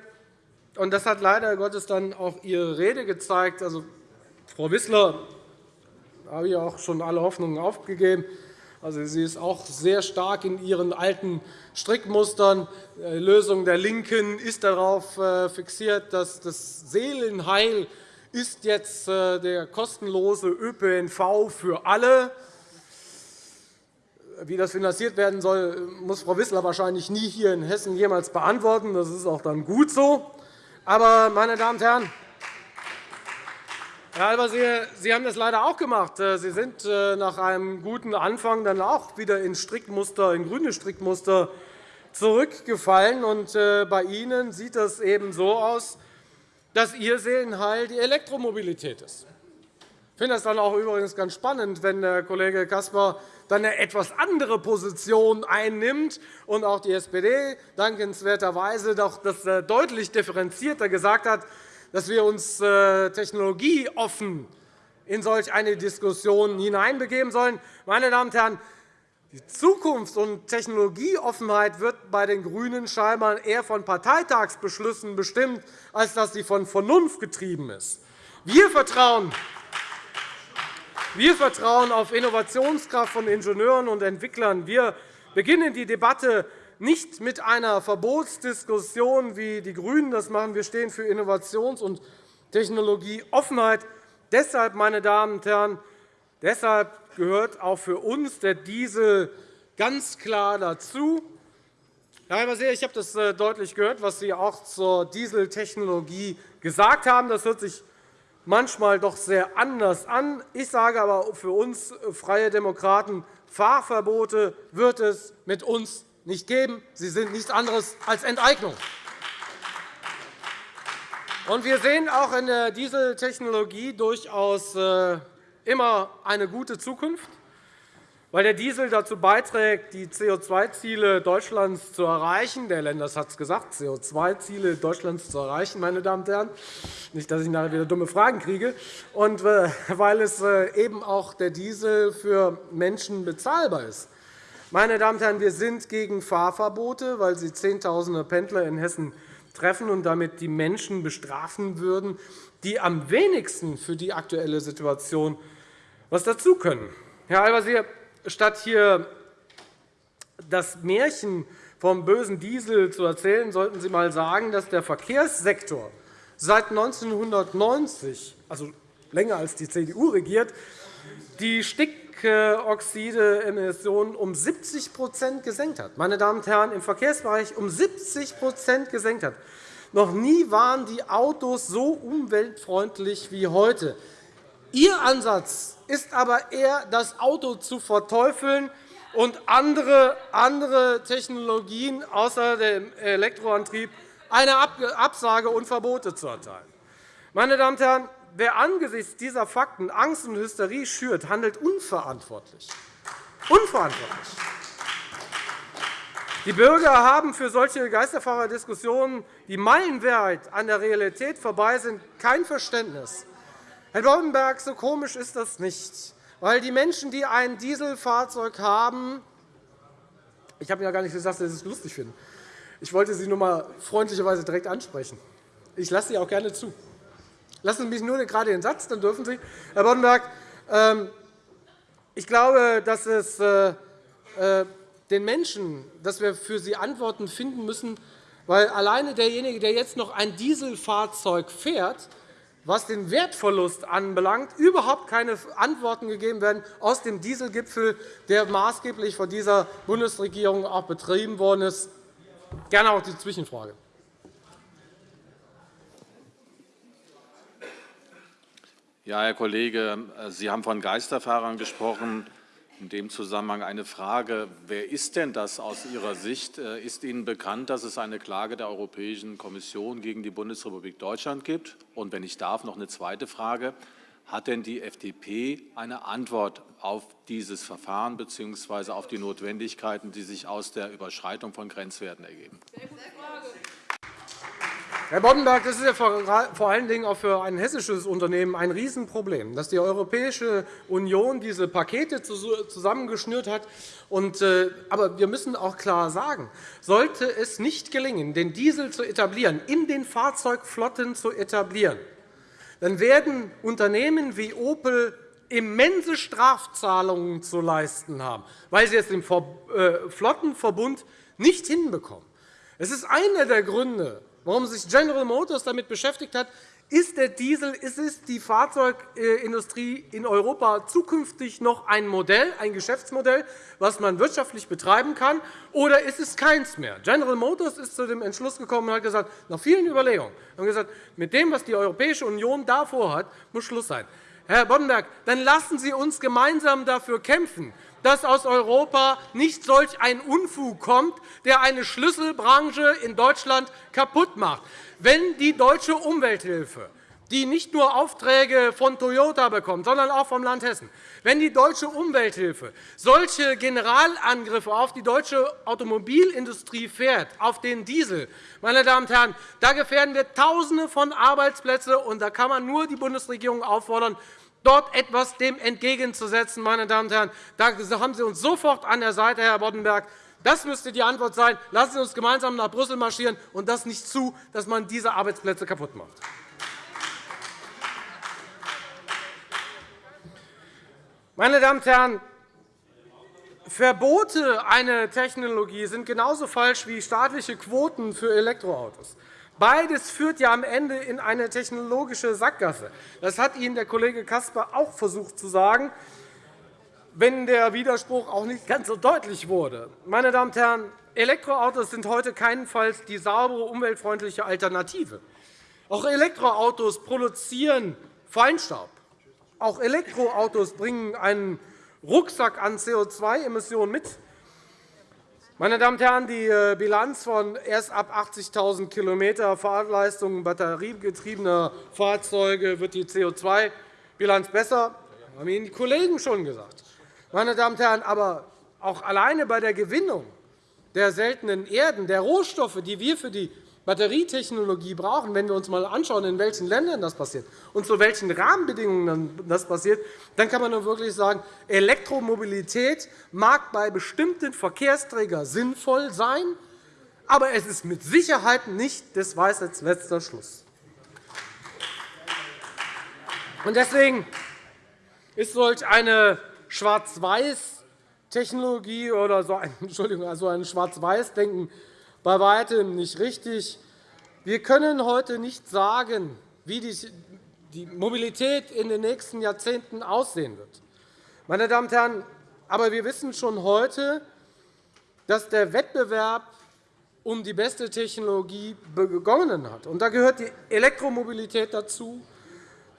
und das hat leider Gottes dann auch Ihre Rede gezeigt. Also, Frau Wissler habe ich auch schon alle Hoffnungen aufgegeben. Also, sie ist auch sehr stark in ihren alten Strickmustern. Die Lösung der LINKEN ist darauf äh, fixiert, dass das Seelenheil ist jetzt äh, der kostenlose ÖPNV für alle. Wie das finanziert werden soll, muss Frau Wissler wahrscheinlich nie hier in Hessen jemals beantworten. Das ist auch dann gut so. Aber, meine Damen und Herren, Herr Al-Wazir, Sie haben das leider auch gemacht. Äh, Sie sind äh, nach einem guten Anfang dann auch wieder in, Strickmuster, in grüne Strickmuster zurückgefallen. Und äh, bei Ihnen sieht das eben so aus, dass Ihr Seelenheil die Elektromobilität ist. Ich finde das dann auch übrigens ganz spannend, wenn der Kollege Caspar dann eine etwas andere Position einnimmt und auch die SPD dankenswerterweise doch das deutlich differenzierter gesagt hat, dass wir uns äh, technologieoffen in solch eine Diskussion hineinbegeben sollen. Meine Damen und Herren, die Zukunfts- und Technologieoffenheit wird bei den GRÜNEN scheinbar eher von Parteitagsbeschlüssen bestimmt, als dass sie von Vernunft getrieben ist. Wir vertrauen wir vertrauen auf Innovationskraft von Ingenieuren und Entwicklern. Wir beginnen die Debatte nicht mit einer Verbotsdiskussion, wie die GRÜNEN das machen. Wir stehen für Innovations- und Technologieoffenheit. Deshalb, meine Damen und Herren, deshalb gehört auch für uns der Diesel ganz klar dazu. Herr Halberseer, ich habe das äh, deutlich gehört, was Sie auch zur Dieseltechnologie gesagt haben. Das hört sich manchmal doch sehr anders an. Ich sage aber für uns äh, Freie Demokraten, Fahrverbote wird es mit uns nicht geben. Sie sind nichts anderes als Enteignung. wir sehen auch in der Dieseltechnologie durchaus äh, immer eine gute Zukunft, weil der Diesel dazu beiträgt, die CO2-Ziele Deutschlands zu erreichen. Der Lenders hat es gesagt, CO2-Ziele Deutschlands zu erreichen, meine Damen und Herren. Nicht, dass ich nachher wieder dumme Fragen kriege. Und äh, weil es eben auch der Diesel für Menschen bezahlbar ist. Meine Damen und Herren, wir sind gegen Fahrverbote, weil sie Zehntausende Pendler in Hessen treffen und damit die Menschen bestrafen würden, die am wenigsten für die aktuelle Situation was dazu können. Herr Al-Wazir, statt hier das Märchen vom bösen Diesel zu erzählen, sollten Sie einmal sagen, dass der Verkehrssektor seit 1990, also länger als die CDU regiert, die Stickoxideemissionen um 70% gesenkt hat. Meine Damen und Herren, im Verkehrsbereich um 70% gesenkt hat. Noch nie waren die Autos so umweltfreundlich wie heute. Ihr Ansatz ist aber eher, das Auto zu verteufeln und andere, Technologien außer dem Elektroantrieb eine Absage und Verbote zu erteilen. Meine Damen und Herren, Wer angesichts dieser Fakten Angst und Hysterie schürt, handelt unverantwortlich. Unverantwortlich. Die Bürger haben für solche Geisterfahrerdiskussionen, die meilenweit an der Realität vorbei sind, kein Verständnis. Herr Boddenberg, so komisch ist das nicht, weil die Menschen, die ein Dieselfahrzeug haben, ich habe ja gar nicht gesagt, dass Sie es lustig finden. Ich wollte Sie nur einmal freundlicherweise direkt ansprechen. Ich lasse Sie auch gerne zu. Lassen Sie mich nur gerade den Satz, dann dürfen Sie. Herr Boddenberg, ähm, ich glaube, dass es äh, äh, den Menschen, dass wir für sie Antworten finden müssen, weil alleine derjenige, der jetzt noch ein Dieselfahrzeug fährt, was den Wertverlust anbelangt, überhaupt keine Antworten gegeben werden aus dem Dieselgipfel, der maßgeblich von dieser Bundesregierung auch betrieben worden ist. Gerne auch die Zwischenfrage. Ja, Herr Kollege, Sie haben von Geisterfahrern gesprochen. In dem Zusammenhang eine Frage. Wer ist denn das aus Ihrer Sicht? Äh, ist Ihnen bekannt, dass es eine Klage der Europäischen Kommission gegen die Bundesrepublik Deutschland gibt? Und wenn ich darf, noch eine zweite Frage. Hat denn die FDP eine Antwort auf dieses Verfahren bzw. auf die Notwendigkeiten, die sich aus der Überschreitung von Grenzwerten ergeben? Sehr gute Frage. Herr Boddenberg, das ist ja vor allen Dingen auch für ein hessisches Unternehmen ein Riesenproblem, dass die Europäische Union diese Pakete zusammengeschnürt hat. Äh, aber wir müssen auch klar sagen, sollte es nicht gelingen, den Diesel zu etablieren, in den Fahrzeugflotten zu etablieren, dann werden Unternehmen wie Opel immense Strafzahlungen zu leisten haben, weil sie es im äh, Flottenverbund nicht hinbekommen. Es ist einer der Gründe, warum sich General Motors damit beschäftigt hat, ist der Diesel, ist es die Fahrzeugindustrie in Europa zukünftig noch ein Modell, ein Geschäftsmodell, das man wirtschaftlich betreiben kann, oder ist es keins mehr? General Motors ist zu dem Entschluss gekommen und hat gesagt, nach vielen Überlegungen, haben gesagt, mit dem, was die Europäische Union da vorhat, muss Schluss sein. Herr Boddenberg, dann lassen Sie uns gemeinsam dafür kämpfen, dass aus Europa nicht solch ein Unfug kommt, der eine Schlüsselbranche in Deutschland kaputt macht. Wenn die deutsche Umwelthilfe die nicht nur Aufträge von Toyota bekommt, sondern auch vom Land Hessen. Wenn die deutsche Umwelthilfe solche Generalangriffe auf die deutsche Automobilindustrie fährt, auf den Diesel, meine Damen und Herren, da gefährden wir Tausende von Arbeitsplätzen, und da kann man nur die Bundesregierung auffordern, dort etwas dem entgegenzusetzen. Meine Damen und Herren. Da haben Sie uns sofort an der Seite, Herr Boddenberg. Das müsste die Antwort sein. Lassen Sie uns gemeinsam nach Brüssel marschieren und das nicht zu, dass man diese Arbeitsplätze kaputt macht. Meine Damen und Herren, Verbote einer Technologie sind genauso falsch wie staatliche Quoten für Elektroautos. Beides führt ja am Ende in eine technologische Sackgasse. Das hat Ihnen der Kollege Caspar auch versucht zu sagen, wenn der Widerspruch auch nicht ganz so deutlich wurde. Meine Damen und Herren, Elektroautos sind heute keinenfalls die saubere, umweltfreundliche Alternative. Auch Elektroautos produzieren Feinstaub. Auch Elektroautos bringen einen Rucksack an CO2-Emissionen mit. Meine Damen und Herren, die äh, Bilanz von erst ab 80.000 km Fahrleistung batteriegetriebener Fahrzeuge wird die CO2-Bilanz besser. Das haben Ihnen die Kollegen schon gesagt. Meine Damen und Herren, aber auch alleine bei der Gewinnung der seltenen Erden, der Rohstoffe, die wir für die Batterietechnologie brauchen, wenn wir uns einmal anschauen, in welchen Ländern das passiert und zu welchen Rahmenbedingungen das passiert, dann kann man nur wirklich sagen, Elektromobilität mag bei bestimmten Verkehrsträgern sinnvoll sein, aber es ist mit Sicherheit nicht des Weisheits letzter Schluss. Deswegen ist solch eine Schwarz-Weiß-Technologie oder so ein, Entschuldigung, also ein Schwarz-Weiß-Denken bei weitem nicht richtig. Wir können heute nicht sagen, wie die Mobilität in den nächsten Jahrzehnten aussehen wird. Meine Damen und Herren, aber wir wissen schon heute, dass der Wettbewerb um die beste Technologie begonnen hat. da gehört die Elektromobilität dazu.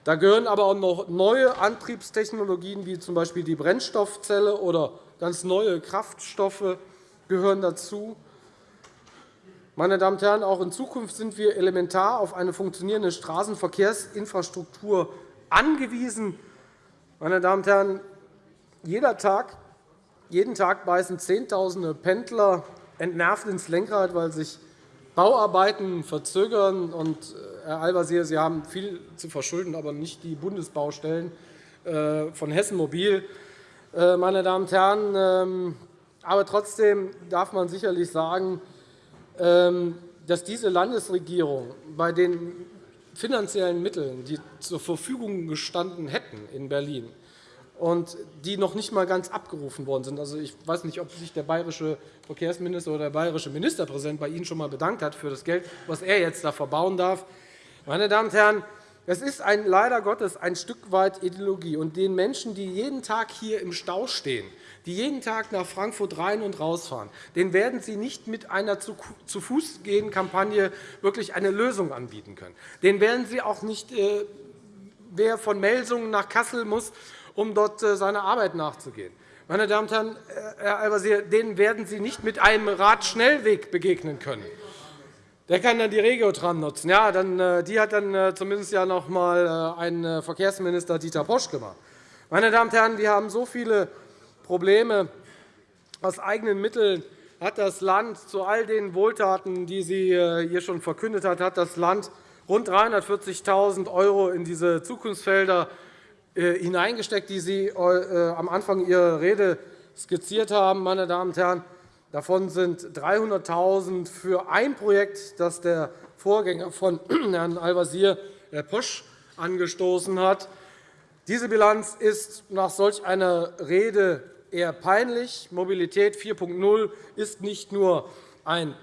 Da gehören aber auch noch neue Antriebstechnologien, wie z.B. die Brennstoffzelle oder ganz neue Kraftstoffe gehören dazu. Meine Damen und Herren, auch in Zukunft sind wir elementar auf eine funktionierende Straßenverkehrsinfrastruktur angewiesen. Meine Damen und Herren, jeder Tag, jeden Tag beißen Zehntausende Pendler entnervt ins Lenkrad, weil sich Bauarbeiten verzögern. Und, äh, Herr Al-Wazir, Sie haben viel zu verschulden, aber nicht die Bundesbaustellen äh, von Hessen Mobil. Äh, meine Damen und Herren, ähm, aber trotzdem darf man sicherlich sagen, dass diese Landesregierung bei den finanziellen Mitteln, die zur Verfügung gestanden hätten in Berlin und die noch nicht einmal ganz abgerufen worden sind. Also, ich weiß nicht, ob sich der bayerische Verkehrsminister oder der bayerische Ministerpräsident bei Ihnen schon einmal bedankt hat für das Geld, was er jetzt da verbauen darf. Meine Damen und Herren, es ist ein, leider Gottes ein Stück weit Ideologie. Und den Menschen, die jeden Tag hier im Stau stehen, die jeden Tag nach Frankfurt rein und rausfahren, den werden Sie nicht mit einer Zu-Fuß-Gehen-Kampagne wirklich eine Lösung anbieten können. Den werden Sie auch nicht, äh, wer von Melsungen nach Kassel muss, um dort äh, seiner Arbeit nachzugehen. Meine Damen und Herren, äh, Herr Al-Wazir, denen werden Sie nicht mit einem Radschnellweg begegnen können. Der kann dann die Regiotram nutzen. Ja, dann, die hat dann zumindest ja noch einmal ein Verkehrsminister Dieter Posch gemacht. Meine Damen und Herren, wir haben so viele Probleme. Aus eigenen Mitteln hat das Land zu all den Wohltaten, die sie äh, hier schon verkündet hat, hat das Land rund 340.000 € in diese Zukunftsfelder äh, hineingesteckt, die Sie äh, am Anfang Ihrer Rede skizziert haben. Meine Damen und Herren. Davon sind 300.000 € für ein Projekt, das der Vorgänger von Herrn Al-Wazir, Herr Posch, angestoßen hat. Diese Bilanz ist nach solch einer Rede eher peinlich. Mobilität 4.0 ist nicht nur ein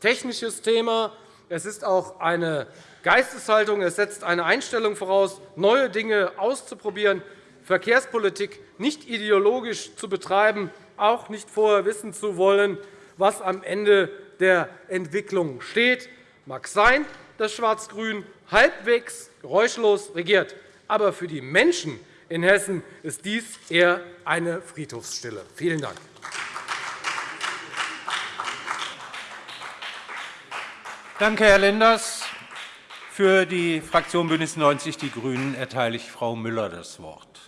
technisches Thema, Es ist auch eine Geisteshaltung. Es setzt eine Einstellung voraus, neue Dinge auszuprobieren, Verkehrspolitik nicht ideologisch zu betreiben, auch nicht vorher wissen zu wollen, was am Ende der Entwicklung steht. Mag sein, dass Schwarz-Grün halbwegs geräuschlos regiert. Aber für die Menschen in Hessen ist dies eher eine Friedhofsstille. Vielen Dank. Danke, Herr Lenders. Für die Fraktion BÜNDNIS 90 die GRÜNEN erteile ich Frau Müller das Wort.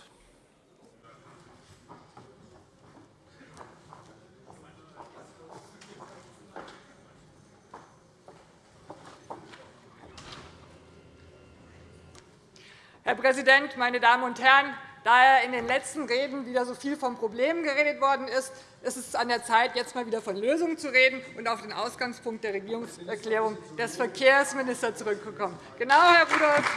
Herr Präsident, meine Damen und Herren! Da in den letzten Reden wieder so viel von Problemen geredet worden ist, ist es an der Zeit, jetzt einmal wieder von Lösungen zu reden und auf den Ausgangspunkt der Regierungserklärung des Verkehrsministers zurückzukommen. Genau, Herr Rudolph.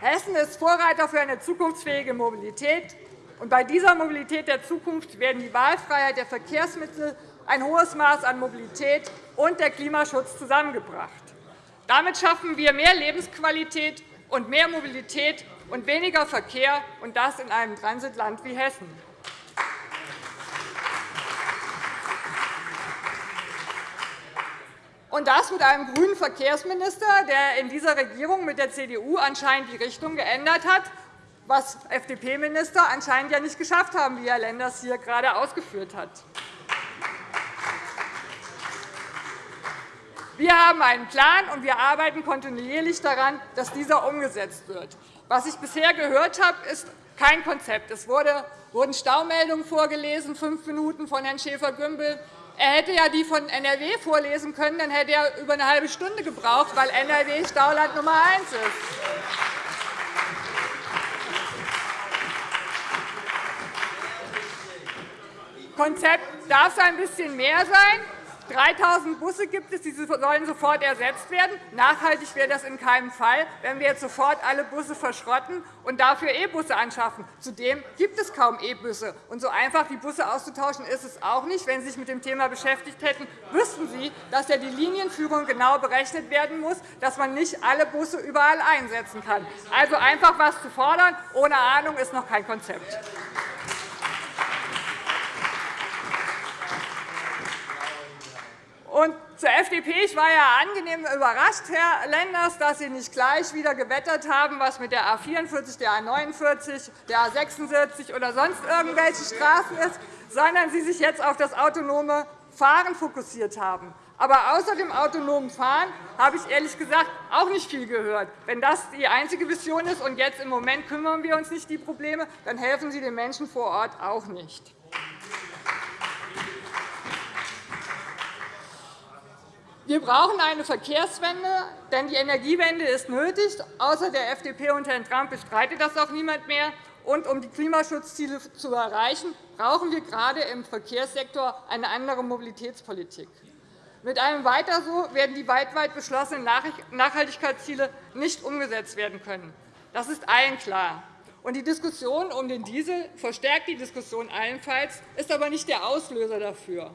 Hessen ist Vorreiter für eine zukunftsfähige Mobilität. Und bei dieser Mobilität der Zukunft werden die Wahlfreiheit der Verkehrsmittel, ein hohes Maß an Mobilität und der Klimaschutz zusammengebracht. Damit schaffen wir mehr Lebensqualität und mehr Mobilität und weniger Verkehr, und das in einem Transitland wie Hessen. Und das mit einem grünen Verkehrsminister, der in dieser Regierung mit der CDU anscheinend die Richtung geändert hat, was FDP-Minister anscheinend ja nicht geschafft haben, wie Herr Lenders hier gerade ausgeführt hat. Wir haben einen Plan, und wir arbeiten kontinuierlich daran, dass dieser umgesetzt wird. Was ich bisher gehört habe, ist kein Konzept. Es wurden Staumeldungen vorgelesen, fünf Minuten von Herrn Schäfer-Gümbel. Er hätte ja die von NRW vorlesen können, dann hätte er über eine halbe Stunde gebraucht, weil NRW Stauland Nummer eins ist. Konzept darf ein bisschen mehr sein. 3.000 Busse gibt es, die sollen sofort ersetzt werden. Nachhaltig wäre das in keinem Fall, wenn wir jetzt sofort alle Busse verschrotten und dafür E-Busse anschaffen. Zudem gibt es kaum E-Busse. Und so einfach die Busse auszutauschen ist es auch nicht. Wenn Sie sich mit dem Thema beschäftigt hätten, wüssten Sie, dass ja die Linienführung genau berechnet werden muss, dass man nicht alle Busse überall einsetzen kann. Also einfach etwas zu fordern, ohne Ahnung, ist noch kein Konzept. Und zur FDP. Ich war ja angenehm überrascht, Herr Lenders, dass Sie nicht gleich wieder gewettert haben, was mit der A 44, der A 49, der A 46 oder sonst irgendwelche Straßen ist, sondern Sie sich jetzt auf das autonome Fahren fokussiert haben. Aber außer dem autonomen Fahren habe ich ehrlich gesagt auch nicht viel gehört. Wenn das die einzige Vision ist und jetzt im Moment kümmern wir uns nicht die Probleme, dann helfen Sie den Menschen vor Ort auch nicht. Wir brauchen eine Verkehrswende, denn die Energiewende ist nötig. Außer der FDP und Herrn Trump bestreitet das auch niemand mehr. Und um die Klimaschutzziele zu erreichen, brauchen wir gerade im Verkehrssektor eine andere Mobilitätspolitik. Mit einem Weiter so werden die weltweit beschlossenen Nachhaltigkeitsziele nicht umgesetzt werden können. Das ist allen klar. Und die Diskussion um den Diesel verstärkt die Diskussion allenfalls, ist aber nicht der Auslöser dafür.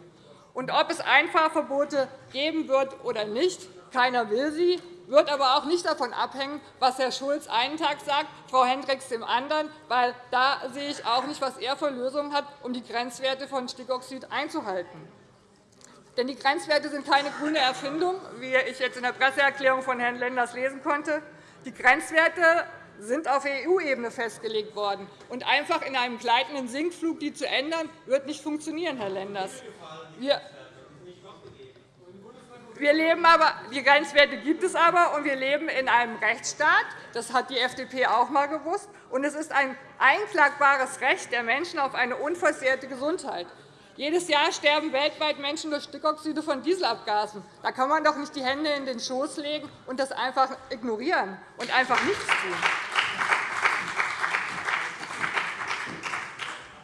Und ob es Einfahrverbote geben wird oder nicht, keiner will sie, wird aber auch nicht davon abhängen, was Herr Schulz einen Tag sagt, Frau Hendricks dem anderen, weil da sehe ich auch nicht, was er für Lösungen hat, um die Grenzwerte von Stickoxid einzuhalten. Denn die Grenzwerte sind keine grüne Erfindung, wie ich jetzt in der Presseerklärung von Herrn Lenders lesen konnte. Die Grenzwerte sind auf EU-Ebene festgelegt worden. Und einfach in einem gleitenden Sinkflug die zu ändern, wird nicht funktionieren, Herr Lenders. Wir wir leben aber, die Grenzwerte gibt es aber, und wir leben in einem Rechtsstaat. Das hat die FDP auch einmal gewusst. Und es ist ein einklagbares Recht der Menschen auf eine unversehrte Gesundheit. Jedes Jahr sterben weltweit Menschen durch Stickoxide von Dieselabgasen. Da kann man doch nicht die Hände in den Schoß legen und das einfach ignorieren und einfach nichts tun.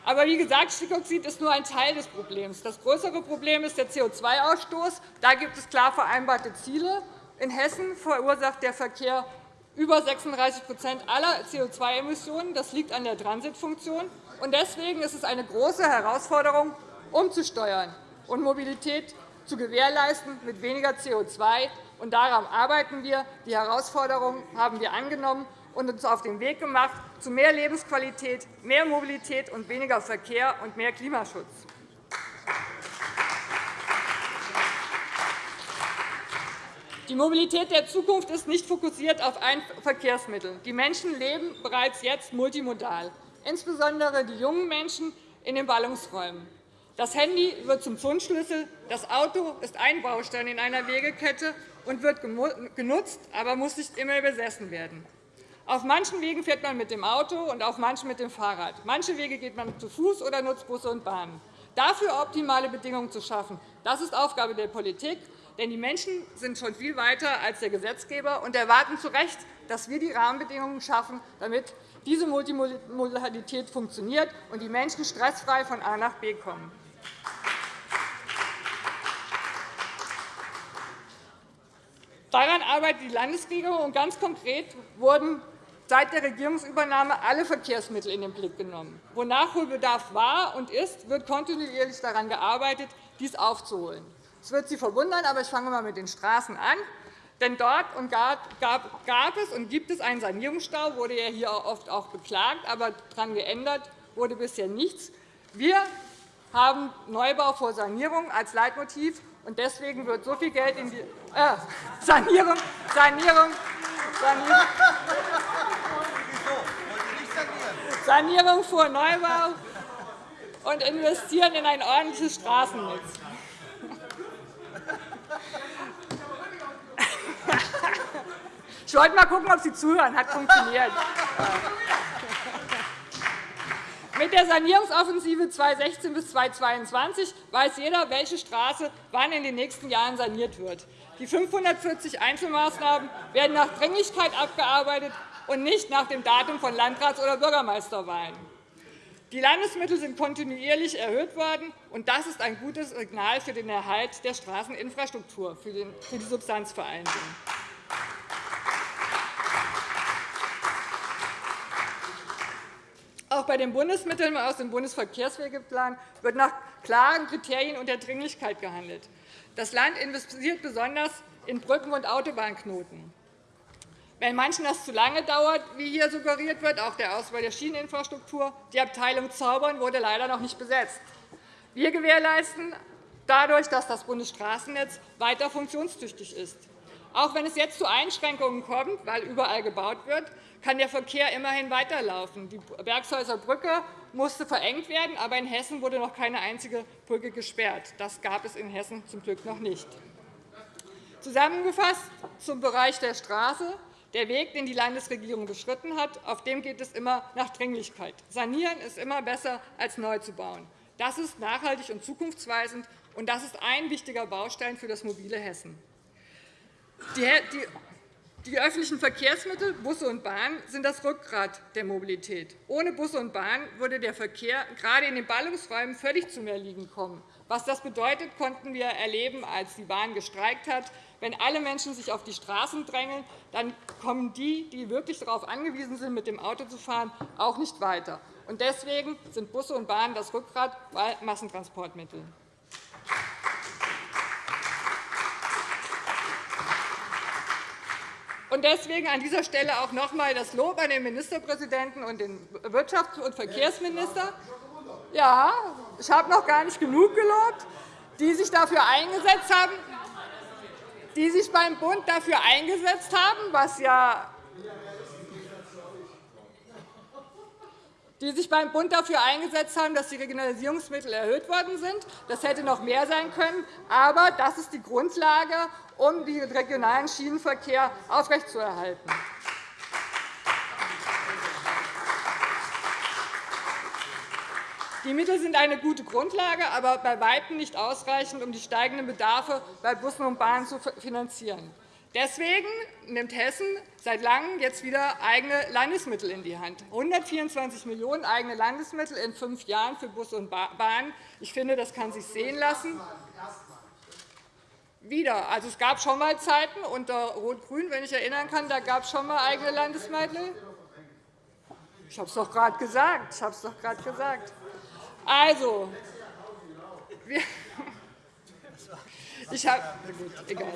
Aber wie gesagt, Stickoxid ist nur ein Teil des Problems. Das größere Problem ist der CO2-Ausstoß. Da gibt es klar vereinbarte Ziele. In Hessen verursacht der Verkehr über 36% aller CO2-Emissionen. Das liegt an der Transitfunktion. Deswegen ist es eine große Herausforderung, umzusteuern. und Mobilität zu gewährleisten mit weniger CO2. Und daran arbeiten wir. Die Herausforderungen haben wir angenommen und uns auf den Weg gemacht zu mehr Lebensqualität, mehr Mobilität und weniger Verkehr und mehr Klimaschutz. Die Mobilität der Zukunft ist nicht fokussiert auf ein Verkehrsmittel. Die Menschen leben bereits jetzt multimodal, insbesondere die jungen Menschen in den Ballungsräumen. Das Handy wird zum Fundschlüssel, das Auto ist ein Baustein in einer Wegekette und wird genutzt, aber muss nicht immer besessen werden. Auf manchen Wegen fährt man mit dem Auto und auf manchen mit dem Fahrrad. Manche Wege geht man zu Fuß oder nutzt Busse und Bahnen. Dafür optimale Bedingungen zu schaffen, das ist Aufgabe der Politik. Denn die Menschen sind schon viel weiter als der Gesetzgeber und erwarten zu Recht, dass wir die Rahmenbedingungen schaffen, damit diese Multimodalität funktioniert und die Menschen stressfrei von A nach B kommen. Daran arbeitet die Landesregierung, und ganz konkret wurden seit der Regierungsübernahme alle Verkehrsmittel in den Blick genommen. Wo Nachholbedarf war und ist, wird kontinuierlich daran gearbeitet, dies aufzuholen. Es wird Sie verwundern, aber ich fange einmal mit den Straßen an. Denn dort gab es und gibt es einen Sanierungsstau, wurde ja hier oft auch beklagt, aber daran geändert wurde bisher nichts. Wir haben Neubau vor Sanierung als Leitmotiv, und deswegen wird so viel Geld in die äh, Sanierung, Sanierung, Sanierung, Sanierung vor Neubau und investieren in ein ordentliches Straßennetz. Ich wollte mal gucken, ob Sie zuhören. Hat funktioniert. Mit der Sanierungsoffensive 2016 bis 2022 weiß jeder, welche Straße wann in den nächsten Jahren saniert wird. Die 540 Einzelmaßnahmen werden nach Dringlichkeit abgearbeitet und nicht nach dem Datum von Landrats- oder Bürgermeisterwahlen. Die Landesmittel sind kontinuierlich erhöht worden, und das ist ein gutes Signal für den Erhalt der Straßeninfrastruktur, für die Substanzvereinigung. Auch bei den Bundesmitteln aus dem Bundesverkehrswegeplan wird nach klaren Kriterien und der Dringlichkeit gehandelt. Das Land investiert besonders in Brücken und Autobahnknoten. Wenn manchen das zu lange dauert, wie hier suggeriert wird, auch der Ausbau der Schieneninfrastruktur, die Abteilung Zaubern wurde leider noch nicht besetzt. Wir gewährleisten dadurch, dass das Bundesstraßennetz weiter funktionstüchtig ist. Auch wenn es jetzt zu Einschränkungen kommt, weil überall gebaut wird, kann der Verkehr immerhin weiterlaufen. Die Bergshäuser Brücke musste verengt werden, aber in Hessen wurde noch keine einzige Brücke gesperrt. Das gab es in Hessen zum Glück noch nicht. Zusammengefasst zum Bereich der Straße. Der Weg, den die Landesregierung beschritten hat, auf dem geht es immer nach Dringlichkeit. Sanieren ist immer besser, als neu zu bauen. Das ist nachhaltig und zukunftsweisend, und das ist ein wichtiger Baustein für das mobile Hessen. Die öffentlichen Verkehrsmittel, Busse und Bahn, sind das Rückgrat der Mobilität. Ohne Busse und Bahn würde der Verkehr gerade in den Ballungsräumen völlig zum Erliegen kommen. Was das bedeutet, konnten wir erleben, als die Bahn gestreikt hat. Wenn alle Menschen sich auf die Straßen drängeln, dann kommen die, die wirklich darauf angewiesen sind, mit dem Auto zu fahren, auch nicht weiter. Deswegen sind Busse und Bahn das Rückgrat bei Massentransportmitteln. Deswegen an dieser Stelle auch noch einmal das Lob an den Ministerpräsidenten und den Wirtschafts- und Verkehrsminister. Ja, ich habe noch gar nicht genug gelobt, die sich dafür eingesetzt haben, die sich beim Bund dafür eingesetzt haben, was ja die sich beim Bund dafür eingesetzt haben, dass die Regionalisierungsmittel erhöht worden sind. Das hätte noch mehr sein können. Aber das ist die Grundlage, um den regionalen Schienenverkehr aufrechtzuerhalten. Die Mittel sind eine gute Grundlage, aber bei Weitem nicht ausreichend, um die steigenden Bedarfe bei Bussen und Bahnen zu finanzieren. Deswegen nimmt Hessen seit Langem jetzt wieder eigene Landesmittel in die Hand. 124 Millionen € eigene Landesmittel in fünf Jahren für Busse und Bahnen. Ich finde, das kann sich sehen lassen. Wieder. Also, es gab schon einmal Zeiten unter Rot-Grün, wenn ich erinnern kann, da gab es schon einmal eigene Landesmittel. Ich habe es doch gerade gesagt. Ich habe es doch gerade gesagt. Also, wir Ich habe, gut, egal.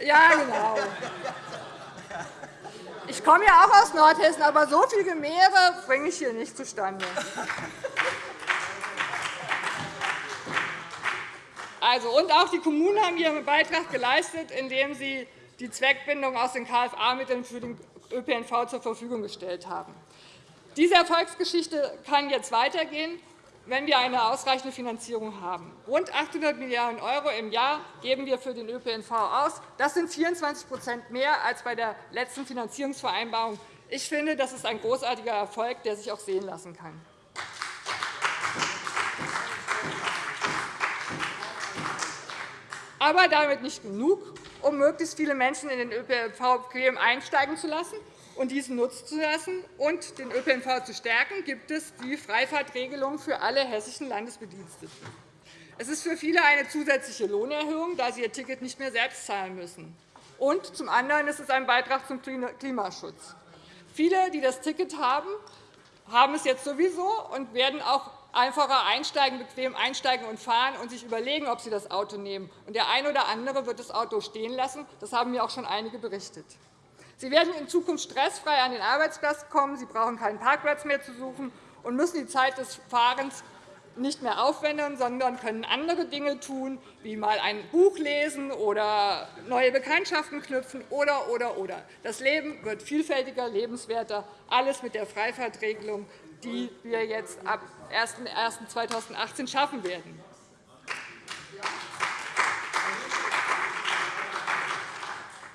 Ja, genau. Ich komme ja auch aus Nordhessen, aber so viel Gemehre bringe ich hier nicht zustande. Also, und auch die Kommunen haben ihren Beitrag geleistet, indem sie die Zweckbindung aus den KFA-Mitteln für den ÖPNV zur Verfügung gestellt haben. Diese Erfolgsgeschichte kann jetzt weitergehen, wenn wir eine ausreichende Finanzierung haben. Rund 800 Milliarden € im Jahr geben wir für den ÖPNV aus. Das sind 24% mehr als bei der letzten Finanzierungsvereinbarung. Ich finde, das ist ein großartiger Erfolg, der sich auch sehen lassen kann. Aber damit nicht genug, um möglichst viele Menschen in den ÖPNV bequem einsteigen zu lassen und diesen nutzen zu lassen und den ÖPNV zu stärken, gibt es die Freifahrtregelung für alle hessischen Landesbediensteten. Es ist für viele eine zusätzliche Lohnerhöhung, da sie ihr Ticket nicht mehr selbst zahlen müssen. Und zum anderen ist es ein Beitrag zum Klimaschutz. Viele, die das Ticket haben, haben es jetzt sowieso und werden auch einfacher einsteigen, bequem einsteigen und fahren und sich überlegen, ob sie das Auto nehmen. Und der eine oder andere wird das Auto stehen lassen. Das haben mir auch schon einige berichtet. Sie werden in Zukunft stressfrei an den Arbeitsplatz kommen. Sie brauchen keinen Parkplatz mehr zu suchen und müssen die Zeit des Fahrens nicht mehr aufwenden, sondern können andere Dinge tun, wie mal ein Buch lesen oder neue Bekanntschaften knüpfen oder, oder, oder. Das Leben wird vielfältiger, lebenswerter, alles mit der Freifahrtregelung, die wir jetzt ab 01.01.2018 schaffen werden.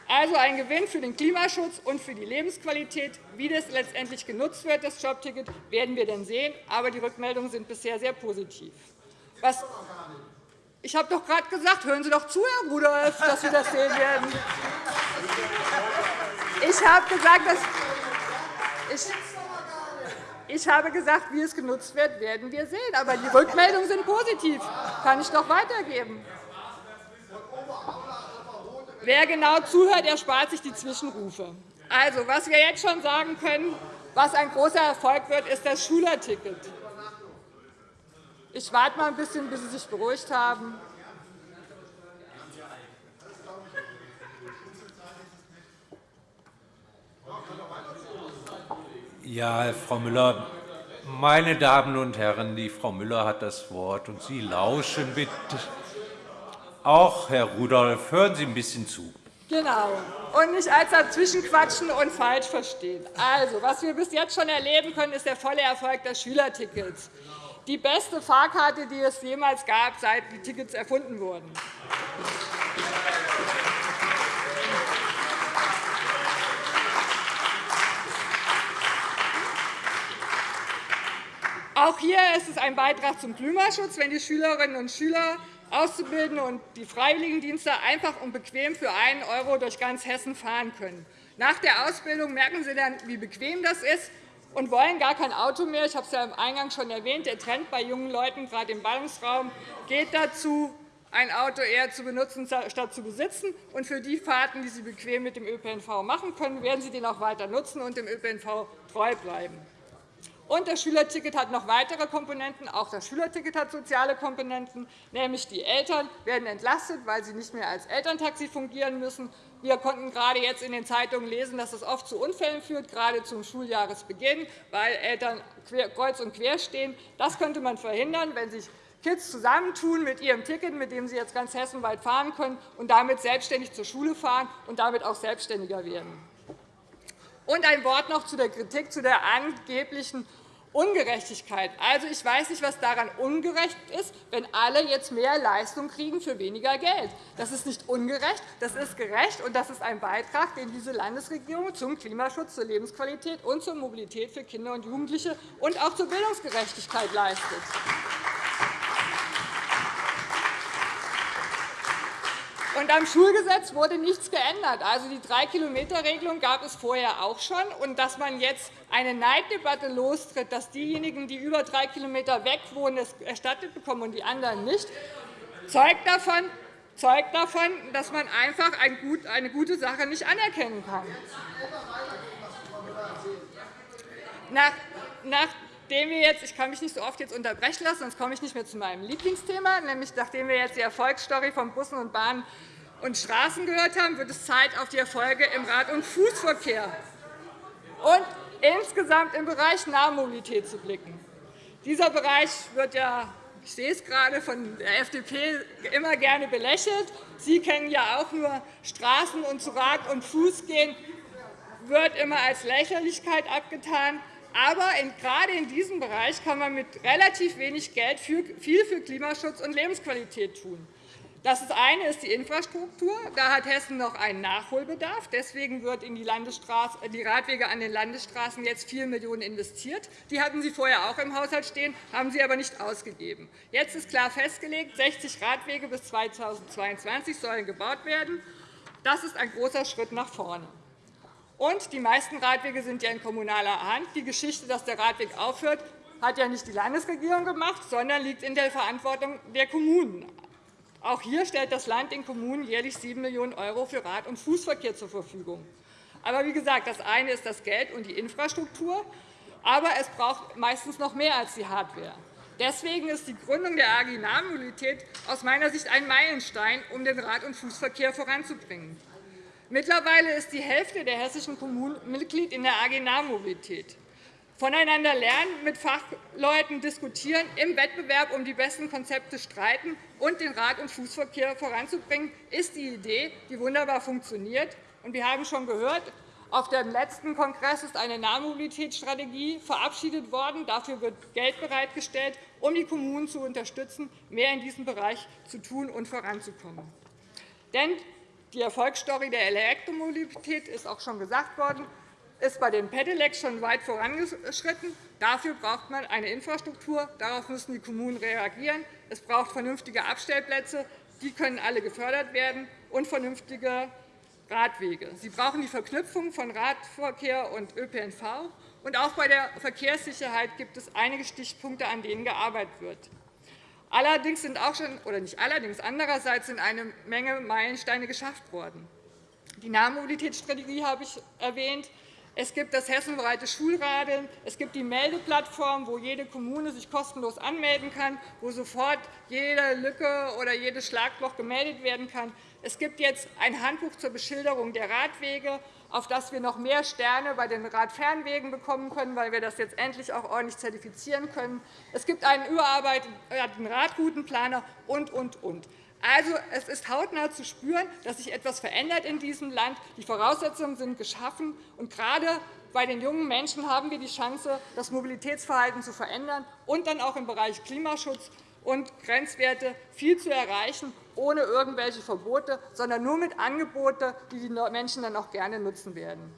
Also ein Gewinn für den Klimaschutz und für die Lebensqualität. Wie das letztendlich genutzt wird, das Jobticket, werden wir dann sehen. Aber die Rückmeldungen sind bisher sehr positiv. Was ich habe doch gerade gesagt, hören Sie doch zu, Herr Rudolph, dass wir das sehen werden. Ich habe gesagt, dass ich ich habe gesagt, wie es genutzt wird, werden wir sehen. Aber die Rückmeldungen sind positiv. Das kann ich doch weitergeben. Wer genau zuhört, erspart sich die Zwischenrufe. Also, was wir jetzt schon sagen können, was ein großer Erfolg wird, ist das Schülerticket. Ich warte mal ein bisschen, bis Sie sich beruhigt haben. Ja, Frau Müller, meine Damen und Herren, die Frau Müller hat das Wort, und Sie lauschen bitte. Auch, Herr Rudolph, hören Sie ein bisschen zu. Genau. Und nicht als dazwischen quatschen und falsch verstehen. Also, was wir bis jetzt schon erleben können, ist der volle Erfolg des Schülertickets. Die beste Fahrkarte, die es jemals gab, seit die Tickets erfunden wurden. Auch hier ist es ein Beitrag zum Klimaschutz, wenn die Schülerinnen und Schüler Auszubildende und die Freiwilligendienste einfach und bequem für 1 € durch ganz Hessen fahren können. Nach der Ausbildung merken sie dann, wie bequem das ist und wollen gar kein Auto mehr. Ich habe es ja im Eingang schon erwähnt. Der Trend bei jungen Leuten, gerade im Ballungsraum, geht dazu, ein Auto eher zu benutzen, statt zu besitzen. Und für die Fahrten, die sie bequem mit dem ÖPNV machen können, werden sie den auch weiter nutzen und dem ÖPNV treu bleiben. Und das Schülerticket hat noch weitere Komponenten. Auch das Schülerticket hat soziale Komponenten, nämlich die Eltern werden entlastet, weil sie nicht mehr als Elterntaxi fungieren müssen. Wir konnten gerade jetzt in den Zeitungen lesen, dass es oft zu Unfällen führt, gerade zum Schuljahresbeginn, weil Eltern kreuz und quer stehen. Das könnte man verhindern, wenn sich Kids zusammentun mit ihrem Ticket, mit dem sie jetzt ganz hessenweit fahren können, und damit selbstständig zur Schule fahren und damit auch selbstständiger werden. Und ein Wort noch zu der Kritik zu der angeblichen Ungerechtigkeit. Also, ich weiß nicht, was daran ungerecht ist, wenn alle jetzt mehr Leistung kriegen für weniger Geld. Das ist nicht ungerecht, das ist gerecht, und das ist ein Beitrag, den diese Landesregierung zum Klimaschutz, zur Lebensqualität und zur Mobilität für Kinder und Jugendliche und auch zur Bildungsgerechtigkeit leistet. Und am Schulgesetz wurde nichts geändert. Also die 3-Kilometer-Regelung gab es vorher auch schon. Und dass man jetzt eine Neiddebatte lostritt, dass diejenigen, die über 3 Kilometer weg wohnen, es erstattet bekommen und die anderen nicht, zeugt davon, zeugt davon dass man einfach eine gute Sache nicht anerkennen kann. Nach nachdem wir jetzt, ich kann mich nicht so oft jetzt unterbrechen lassen, sonst komme ich nicht mehr zu meinem Lieblingsthema, nämlich nachdem wir jetzt die Erfolgsstory von Bussen und Bahnen und Straßen gehört haben, wird es Zeit, auf die Erfolge im Rad- und Fußverkehr und insgesamt im Bereich Nahmobilität zu blicken. Dieser Bereich wird ja ich sehe es gerade von der FDP immer gerne belächelt. Sie kennen ja auch nur Straßen und zu Rad und Fuß gehen, wird immer als Lächerlichkeit abgetan. Aber gerade in diesem Bereich kann man mit relativ wenig Geld viel für Klimaschutz und Lebensqualität tun. Das eine ist die Infrastruktur. Da hat Hessen noch einen Nachholbedarf. Deswegen wird in die, die Radwege an den Landesstraßen jetzt 4 Millionen € investiert. Die hatten Sie vorher auch im Haushalt stehen, haben Sie aber nicht ausgegeben. Jetzt ist klar festgelegt, 60 Radwege bis 2022 sollen gebaut werden. Das ist ein großer Schritt nach vorne. Und die meisten Radwege sind ja in kommunaler Hand. Die Geschichte, dass der Radweg aufhört, hat ja nicht die Landesregierung gemacht, sondern liegt in der Verantwortung der Kommunen. Auch hier stellt das Land den Kommunen jährlich 7 Millionen € für Rad- und Fußverkehr zur Verfügung. Aber wie gesagt, das eine ist das Geld und die Infrastruktur, aber es braucht meistens noch mehr als die Hardware. Deswegen ist die Gründung der AG Nahmobilität aus meiner Sicht ein Meilenstein, um den Rad- und Fußverkehr voranzubringen. Mittlerweile ist die Hälfte der hessischen Kommunen Mitglied in der AG Nahmobilität voneinander lernen, mit Fachleuten diskutieren, im Wettbewerb um die besten Konzepte streiten und den Rad- und Fußverkehr voranzubringen, ist die Idee, die wunderbar funktioniert. Wir haben schon gehört, auf dem letzten Kongress ist eine Nahmobilitätsstrategie verabschiedet worden. Dafür wird Geld bereitgestellt, um die Kommunen zu unterstützen, mehr in diesem Bereich zu tun und voranzukommen. Denn die Erfolgsstory der Elektromobilität ist auch schon gesagt worden ist bei den Pedelecs schon weit vorangeschritten. Dafür braucht man eine Infrastruktur. Darauf müssen die Kommunen reagieren. Es braucht vernünftige Abstellplätze. Die können alle gefördert werden, und vernünftige Radwege. Sie brauchen die Verknüpfung von Radverkehr und ÖPNV. Und auch bei der Verkehrssicherheit gibt es einige Stichpunkte, an denen gearbeitet wird. Allerdings sind auch schon, oder nicht allerdings, andererseits sind eine Menge Meilensteine geschafft worden. Die Nahmobilitätsstrategie habe ich erwähnt. Es gibt das hessenweite Schulradeln. Es gibt die Meldeplattform, wo jede Kommune sich kostenlos anmelden kann, wo sofort jede Lücke oder jedes Schlagloch gemeldet werden kann. Es gibt jetzt ein Handbuch zur Beschilderung der Radwege, auf das wir noch mehr Sterne bei den Radfernwegen bekommen können, weil wir das jetzt endlich auch ordentlich zertifizieren können. Es gibt einen überarbeiteten Radroutenplaner und, und, und. Also, es ist hautnah zu spüren, dass sich etwas verändert in diesem Land. Die Voraussetzungen sind geschaffen. Und gerade bei den jungen Menschen haben wir die Chance, das Mobilitätsverhalten zu verändern und dann auch im Bereich Klimaschutz und Grenzwerte viel zu erreichen, ohne irgendwelche Verbote, sondern nur mit Angeboten, die die Menschen dann auch gerne nutzen werden.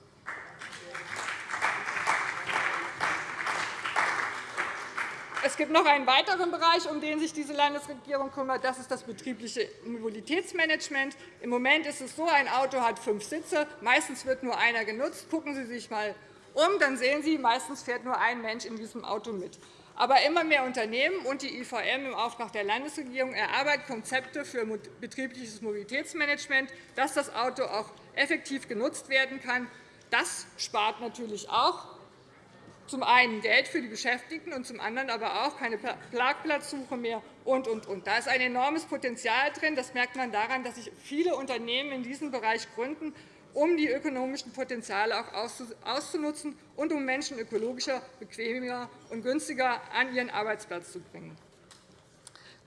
Es gibt noch einen weiteren Bereich, um den sich diese Landesregierung kümmert. Das ist das betriebliche Mobilitätsmanagement. Im Moment ist es so, ein Auto hat fünf Sitze. Meistens wird nur einer genutzt. Gucken Sie sich einmal um, dann sehen Sie, meistens fährt nur ein Mensch in diesem Auto mit. Aber immer mehr Unternehmen und die IVM im Auftrag der Landesregierung erarbeiten Konzepte für betriebliches Mobilitätsmanagement, dass das Auto auch effektiv genutzt werden kann. Das spart natürlich auch zum einen Geld für die Beschäftigten und zum anderen aber auch keine Parkplatzsuche mehr und, und, und. Da ist ein enormes Potenzial drin. Das merkt man daran, dass sich viele Unternehmen in diesem Bereich gründen, um die ökonomischen Potenziale auch auszunutzen und um Menschen ökologischer, bequemer und günstiger an ihren Arbeitsplatz zu bringen.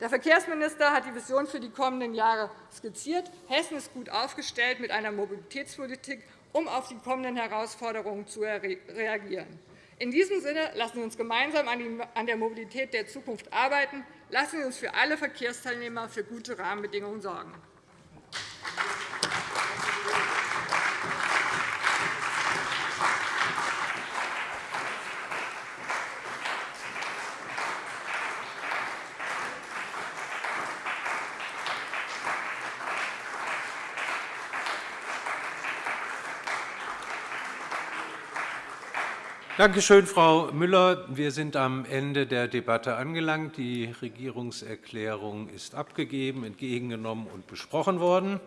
Der Verkehrsminister hat die Vision für die kommenden Jahre skizziert. Hessen ist gut aufgestellt mit einer Mobilitätspolitik, um auf die kommenden Herausforderungen zu reagieren. In diesem Sinne lassen Sie uns gemeinsam an der Mobilität der Zukunft arbeiten. Lassen Sie uns für alle Verkehrsteilnehmer für gute Rahmenbedingungen sorgen. Danke schön, Frau Müller. Wir sind am Ende der Debatte angelangt. Die Regierungserklärung ist abgegeben, entgegengenommen und besprochen worden.